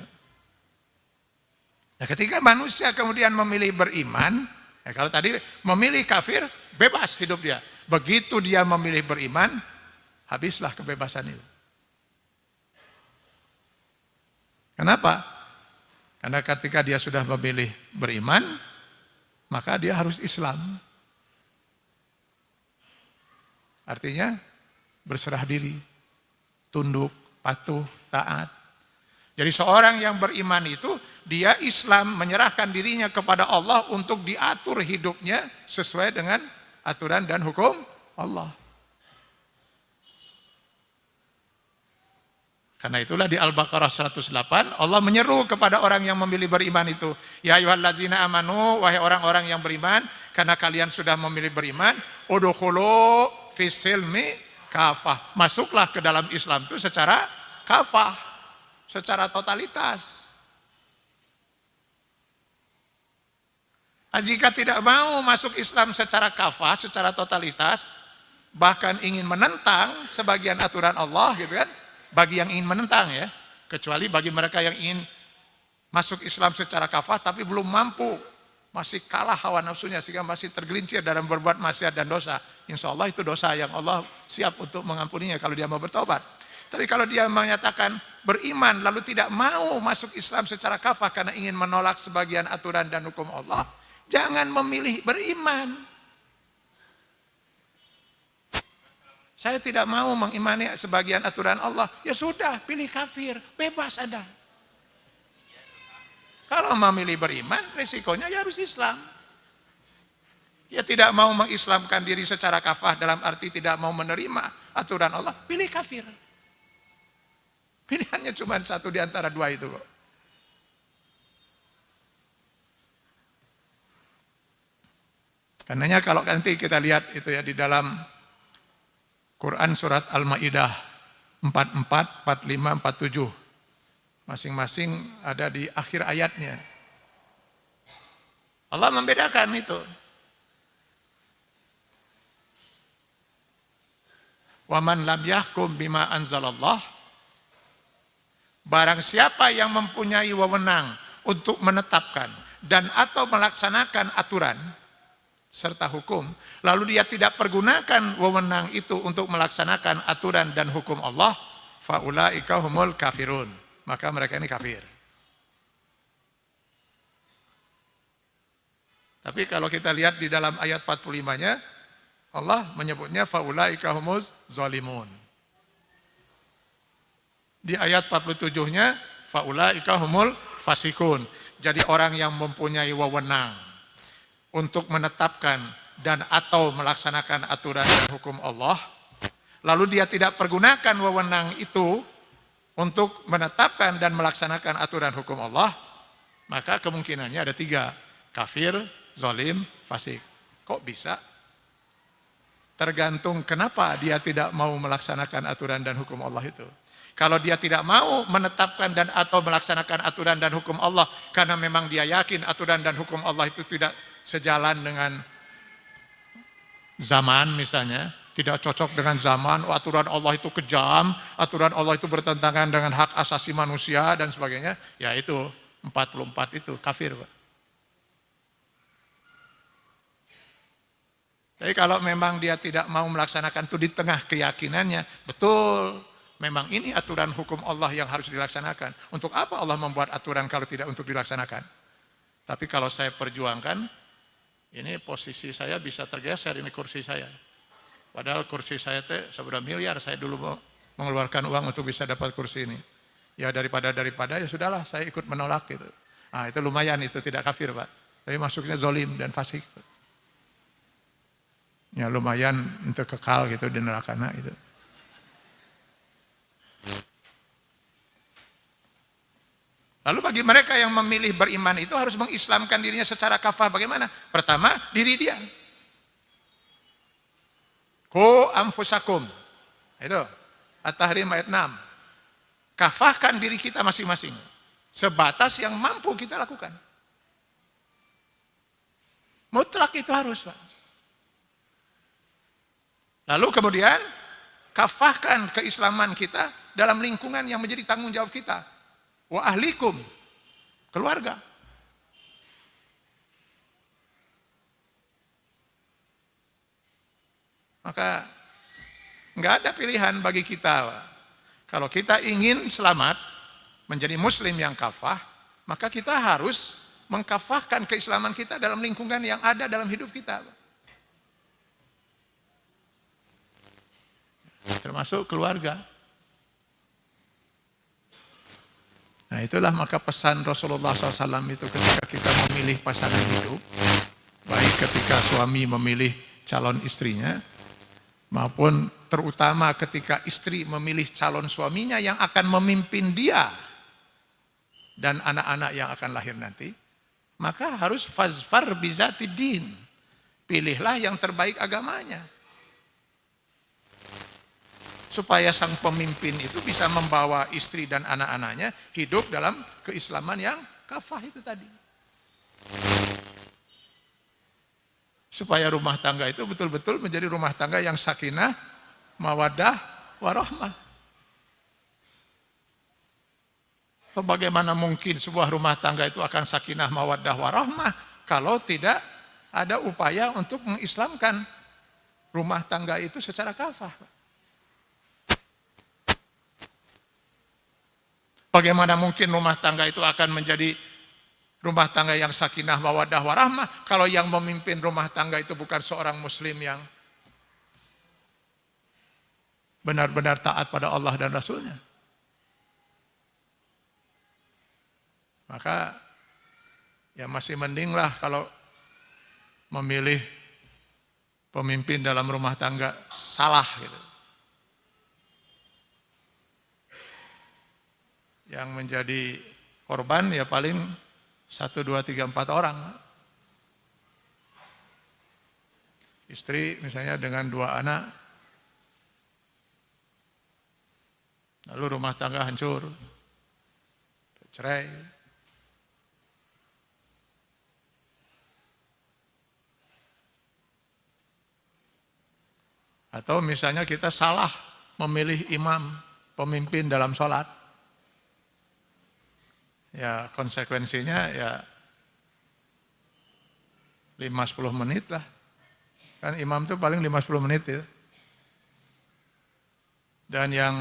S1: Nah, ketika manusia kemudian memilih beriman, ya kalau tadi memilih kafir, bebas hidup dia. Begitu dia memilih beriman, habislah kebebasan itu. Kenapa? Karena ketika dia sudah memilih beriman, maka dia harus Islam. Artinya berserah diri, tunduk, patuh, taat. Jadi seorang yang beriman itu, dia Islam menyerahkan dirinya kepada Allah untuk diatur hidupnya sesuai dengan aturan dan hukum Allah. Karena itulah di Al-Baqarah 108 Allah menyeru kepada orang yang memilih beriman itu, ya ayyuhallazina amanu wahai orang-orang yang beriman, karena kalian sudah memilih beriman, udkhulu fisilmi kafah. Masuklah ke dalam Islam itu secara kafah, secara totalitas. Jika tidak mau masuk Islam secara kafah, secara totalitas, bahkan ingin menentang sebagian aturan Allah gitu kan, bagi yang ingin menentang ya, kecuali bagi mereka yang ingin masuk Islam secara kafah tapi belum mampu, masih kalah hawa nafsunya sehingga masih tergelincir dalam berbuat maksiat dan dosa. Insya Allah itu dosa yang Allah siap untuk mengampuninya kalau dia mau bertobat. Tapi kalau dia menyatakan beriman lalu tidak mau masuk Islam secara kafah karena ingin menolak sebagian aturan dan hukum Allah, jangan memilih beriman. Saya tidak mau mengimani sebagian aturan Allah. Ya sudah, pilih kafir. Bebas Anda. Kalau memilih beriman, resikonya ya harus Islam. Ya tidak mau mengislamkan diri secara kafah dalam arti tidak mau menerima aturan Allah, pilih kafir. Pilihannya cuma satu di antara dua itu kok. Karenanya kalau nanti kita lihat itu ya di dalam Quran surat Al-Maidah 44, 45, 47. Masing-masing ada di akhir ayatnya. Allah membedakan itu. Waman lam yahkum bima anzalallah Barang siapa yang mempunyai wewenang untuk menetapkan dan atau melaksanakan aturan serta hukum, lalu dia tidak pergunakan wewenang itu untuk melaksanakan aturan dan hukum Allah, faulaika humul kafirun. Maka mereka ini kafir. Tapi kalau kita lihat di dalam ayat 45-nya, Allah menyebutnya faulaika humuz zalimun. Di ayat 47-nya, faulaika humul fasikun. Jadi orang yang mempunyai wewenang untuk menetapkan dan atau melaksanakan aturan dan hukum Allah, lalu dia tidak pergunakan wewenang itu untuk menetapkan dan melaksanakan aturan hukum Allah, maka kemungkinannya ada tiga, kafir, zolim, fasik. Kok bisa? Tergantung kenapa dia tidak mau melaksanakan aturan dan hukum Allah itu. Kalau dia tidak mau menetapkan dan atau melaksanakan aturan dan hukum Allah karena memang dia yakin aturan dan hukum Allah itu tidak sejalan dengan zaman misalnya, tidak cocok dengan zaman, oh, aturan Allah itu kejam, aturan Allah itu bertentangan dengan hak asasi manusia dan sebagainya, ya itu 44 itu kafir. Pak. Tapi kalau memang dia tidak mau melaksanakan itu di tengah keyakinannya, betul, memang ini aturan hukum Allah yang harus dilaksanakan. Untuk apa Allah membuat aturan kalau tidak untuk dilaksanakan? Tapi kalau saya perjuangkan, ini posisi saya bisa tergeser, ini kursi saya. Padahal kursi saya teh seberapa miliar saya dulu mau mengeluarkan uang untuk bisa dapat kursi ini. Ya daripada daripada ya sudahlah saya ikut menolak gitu. Nah itu lumayan itu tidak kafir pak. Tapi masuknya zolim dan fasik. Ya lumayan untuk kekal gitu di neraka nah, itu. Lalu bagi mereka yang memilih beriman itu harus mengislamkan dirinya secara kafah. Bagaimana? Pertama, diri dia. Ko amfusakum. Itu. At-Tahrim ayat 6. Kafahkan diri kita masing-masing. Sebatas yang mampu kita lakukan. Mutlak itu harus, Pak. Lalu kemudian, kafahkan keislaman kita dalam lingkungan yang menjadi tanggung jawab kita wa ahlikum. Keluarga. Maka nggak ada pilihan bagi kita kalau kita ingin selamat menjadi muslim yang kafah maka kita harus mengkafahkan keislaman kita dalam lingkungan yang ada dalam hidup kita termasuk keluarga Itulah maka pesan Rasulullah SAW itu ketika kita memilih pasangan hidup, baik ketika suami memilih calon istrinya, maupun terutama ketika istri memilih calon suaminya yang akan memimpin dia dan anak-anak yang akan lahir nanti, maka harus fazfar bizatidin. Pilihlah yang terbaik agamanya supaya sang pemimpin itu bisa membawa istri dan anak-anaknya hidup dalam keislaman yang kafah itu tadi. Supaya rumah tangga itu betul-betul menjadi rumah tangga yang sakinah, mawadah, warahmah. Bagaimana mungkin sebuah rumah tangga itu akan sakinah, mawadah, warahmah kalau tidak ada upaya untuk mengislamkan rumah tangga itu secara kafah. Bagaimana mungkin rumah tangga itu akan menjadi rumah tangga yang sakinah mawadah warahmah kalau yang memimpin rumah tangga itu bukan seorang muslim yang benar-benar taat pada Allah dan Rasulnya. Maka ya masih mendinglah kalau memilih pemimpin dalam rumah tangga salah gitu. Yang menjadi korban ya paling satu, dua, tiga, empat orang. Istri misalnya dengan dua anak, lalu rumah tangga hancur, cerai. Atau misalnya kita salah memilih imam, pemimpin dalam sholat ya konsekuensinya ya 5-10 menit lah. Kan imam itu paling 5-10 menit ya. Dan yang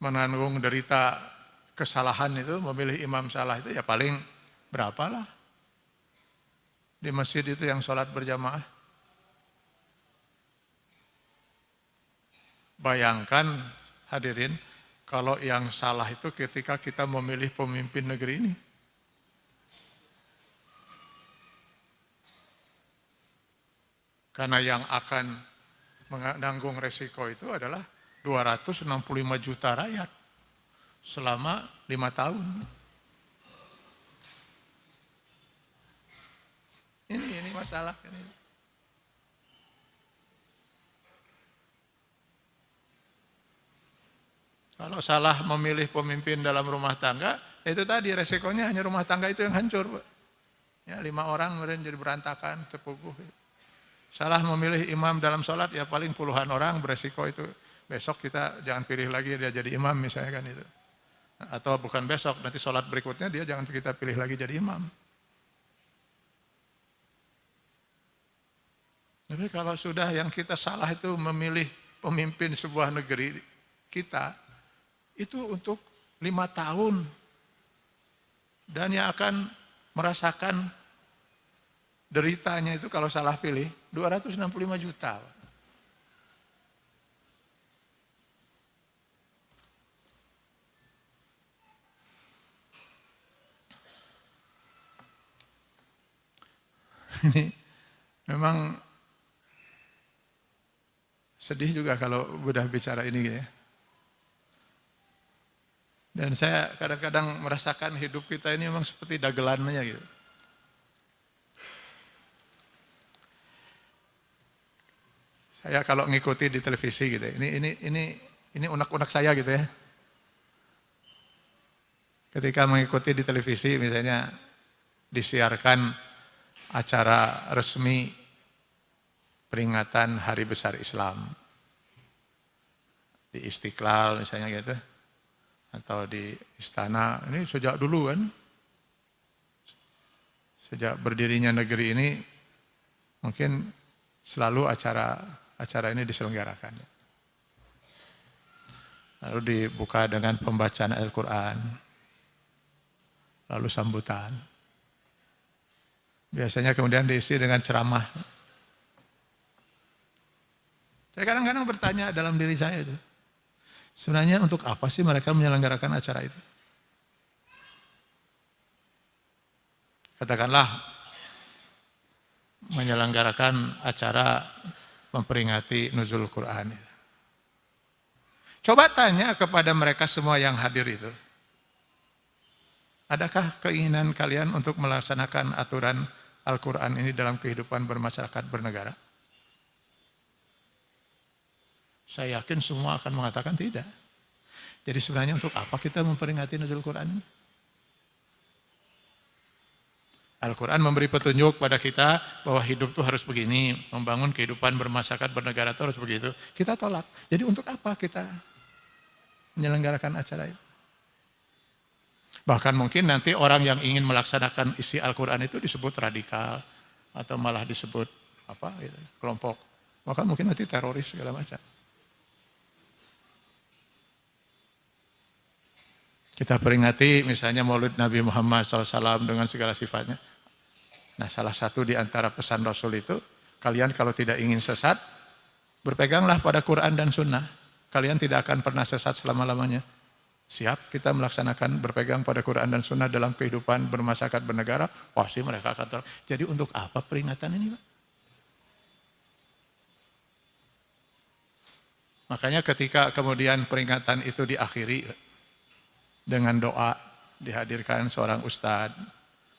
S1: menanggung derita kesalahan itu, memilih imam salah itu ya paling berapa lah. Di masjid itu yang sholat berjamaah. Bayangkan hadirin, kalau yang salah itu ketika kita memilih pemimpin negeri ini. Karena yang akan menanggung resiko itu adalah 265 juta rakyat selama lima tahun. Ini ini masalah ini. Kalau salah memilih pemimpin dalam rumah tangga, itu tadi resikonya hanya rumah tangga itu yang hancur. Ya, lima orang kemudian jadi berantakan, terpuguh. Salah memilih imam dalam sholat, ya paling puluhan orang beresiko itu. Besok kita jangan pilih lagi dia jadi imam misalnya kan itu. Atau bukan besok, nanti sholat berikutnya dia jangan kita pilih lagi jadi imam. Tapi kalau sudah yang kita salah itu memilih pemimpin sebuah negeri kita, itu untuk lima tahun. Dan yang akan merasakan deritanya itu kalau salah pilih 265 juta. Ini memang sedih juga kalau udah bicara ini ya. Dan saya kadang-kadang merasakan hidup kita ini memang seperti dagelannya gitu. Saya kalau ngikuti di televisi gitu, ini ini ini ini unak-unak saya gitu ya. Ketika mengikuti di televisi misalnya disiarkan acara resmi peringatan Hari Besar Islam di Istiqlal misalnya gitu atau di istana ini sejak dulu kan sejak berdirinya negeri ini mungkin selalu acara acara ini diselenggarakan. Lalu dibuka dengan pembacaan Al-Quran. Lalu sambutan. Biasanya kemudian diisi dengan ceramah. Saya kadang-kadang bertanya dalam diri saya itu. Sebenarnya untuk apa sih mereka menyelenggarakan acara itu? Katakanlah menyelenggarakan acara memperingati nuzul Quran. Coba tanya kepada mereka semua yang hadir itu. Adakah keinginan kalian untuk melaksanakan aturan Al-Quran ini dalam kehidupan bermasyarakat bernegara? Saya yakin semua akan mengatakan tidak. Jadi sebenarnya untuk apa kita memperingati nuzul Quran ini? Al-Quran memberi petunjuk pada kita bahwa hidup itu harus begini, membangun kehidupan bermasyarakat, bernegara itu harus begitu. Kita tolak. Jadi untuk apa kita menyelenggarakan acara itu? Bahkan mungkin nanti orang yang ingin melaksanakan isi Al-Quran itu disebut radikal atau malah disebut apa gitu, kelompok. Bahkan mungkin nanti teroris segala macam. Kita peringati misalnya maulid Nabi Muhammad SAW dengan segala sifatnya. Nah salah satu di antara pesan Rasul itu, kalian kalau tidak ingin sesat, berpeganglah pada Quran dan Sunnah. Kalian tidak akan pernah sesat selama-lamanya. Siap kita melaksanakan berpegang pada Quran dan Sunnah dalam kehidupan bermasyarakat bernegara, pasti mereka akan ter... Jadi untuk apa peringatan ini Pak? Makanya ketika kemudian peringatan itu diakhiri dengan doa, dihadirkan seorang ustadz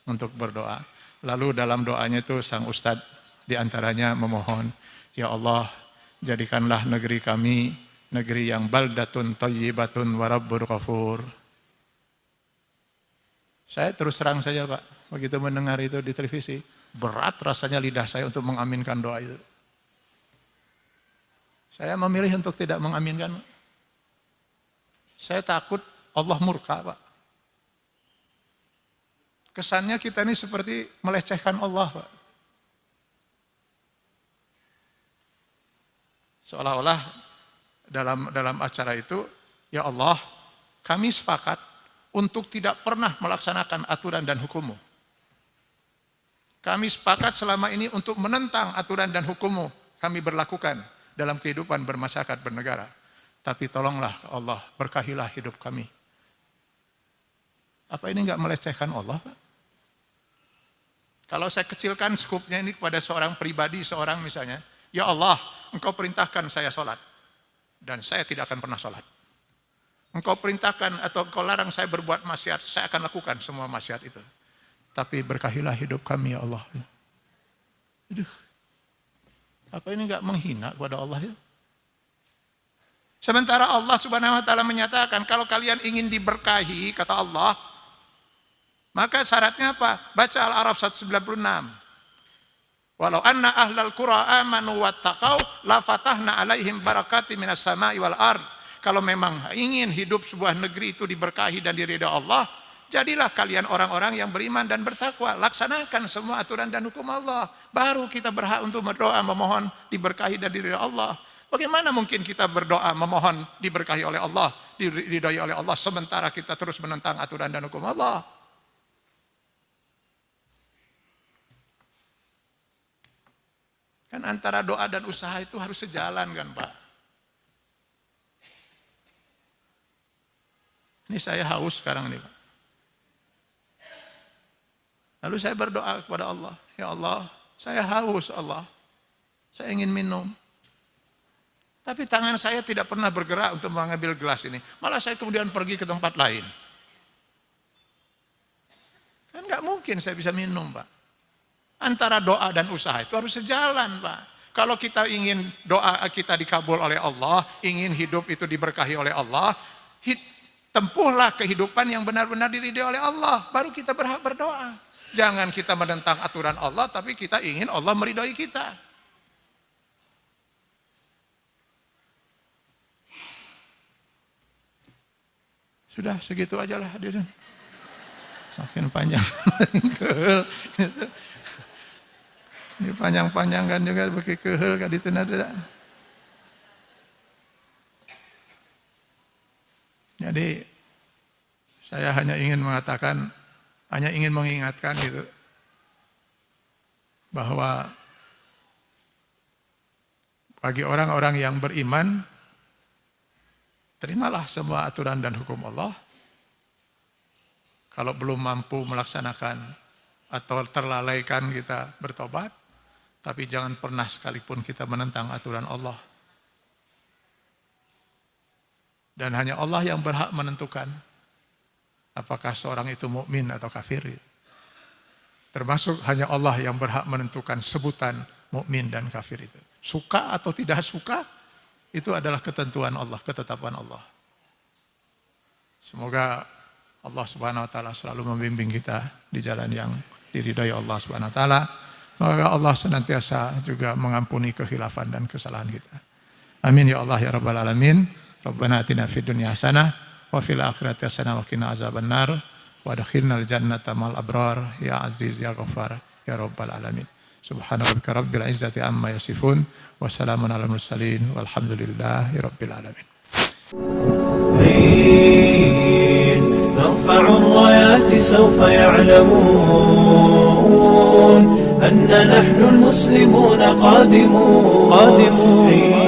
S1: untuk berdoa. Lalu dalam doanya itu sang ustadz di antaranya memohon, Ya Allah jadikanlah negeri kami negeri yang baldatun tayyibatun warabbur kafur. Saya terus serang saja Pak, begitu mendengar itu di televisi, berat rasanya lidah saya untuk mengaminkan doa itu. Saya memilih untuk tidak mengaminkan. Saya takut Allah murka Pak. Kesannya kita ini seperti melecehkan Allah, Pak. Seolah-olah dalam dalam acara itu, ya Allah, kami sepakat untuk tidak pernah melaksanakan aturan dan hukummu. Kami sepakat selama ini untuk menentang aturan dan hukummu kami berlakukan dalam kehidupan bermasyarakat bernegara. Tapi tolonglah Allah, berkahilah hidup kami. Apa ini enggak melecehkan Allah? Kalau saya kecilkan skupnya ini kepada seorang pribadi, seorang misalnya, Ya Allah, engkau perintahkan saya sholat. Dan saya tidak akan pernah sholat. Engkau perintahkan atau engkau larang saya berbuat maksiat, saya akan lakukan semua maksiat itu. Tapi berkahilah hidup kami ya Allah. Aduh, apa ini enggak menghina kepada Allah ya? Sementara Allah subhanahu wa ta'ala menyatakan, kalau kalian ingin diberkahi, kata Allah, maka syaratnya apa? Baca Al-Araf 196. Walau anna ahlal qura amanu wattaqau la fatahna alaihim barakati minas sama'i wal ard. Kalau memang ingin hidup sebuah negeri itu diberkahi dan diridha Allah, jadilah kalian orang-orang yang beriman dan bertakwa. Laksanakan semua aturan dan hukum Allah. Baru kita berhak untuk berdoa memohon diberkahi dan diridha Allah. Bagaimana mungkin kita berdoa memohon diberkahi oleh Allah, diridhai oleh Allah sementara kita terus menentang aturan dan hukum Allah? Kan antara doa dan usaha itu harus sejalan kan Pak. Ini saya haus sekarang nih Pak. Lalu saya berdoa kepada Allah. Ya Allah, saya haus Allah. Saya ingin minum. Tapi tangan saya tidak pernah bergerak untuk mengambil gelas ini. Malah saya kemudian pergi ke tempat lain. Kan nggak mungkin saya bisa minum, Pak. Antara doa dan usaha itu harus sejalan, Pak. Kalau kita ingin doa kita dikabul oleh Allah, ingin hidup itu diberkahi oleh Allah, tempuhlah kehidupan yang benar-benar diridhoi oleh Allah, baru kita berhak berdoa. Jangan kita menentang aturan Allah, tapi kita ingin Allah meridhoi kita. Sudah segitu aja lah hadirin. Makin panjang, Ini panjang-panjang kan juga pakai kehel kan itu nada. Jadi saya hanya ingin mengatakan, hanya ingin mengingatkan gitu bahwa bagi orang-orang yang beriman Terimalah semua aturan dan hukum Allah. Kalau belum mampu melaksanakan atau terlalaikan kita bertobat, tapi jangan pernah sekalipun kita menentang aturan Allah. Dan hanya Allah yang berhak menentukan apakah seorang itu mukmin atau kafir. Termasuk hanya Allah yang berhak menentukan sebutan mukmin dan kafir itu. Suka atau tidak suka, itu adalah ketentuan Allah, ketetapan Allah. Semoga Allah Subhanahu wa taala selalu membimbing kita di jalan yang diridhai Allah Subhanahu wa taala. Maka Allah senantiasa juga mengampuni kehilafan dan kesalahan kita. Amin ya Allah ya rabbal alamin. Rabbana atina fid dunya hasanah wa fil akhirati hasanah wa qina azabannar wa adkhilnal jannata mal abrar ya aziz ya ghaffar ya rabbal alamin. Subhana rabbika rabbil izzati amma yasifun wa salamun ala mursalin walhamdulillahi rabbil alamin.
S2: نرفع الرايات سوف يعلمون أن نحن المسلمون قادمون, قادمون.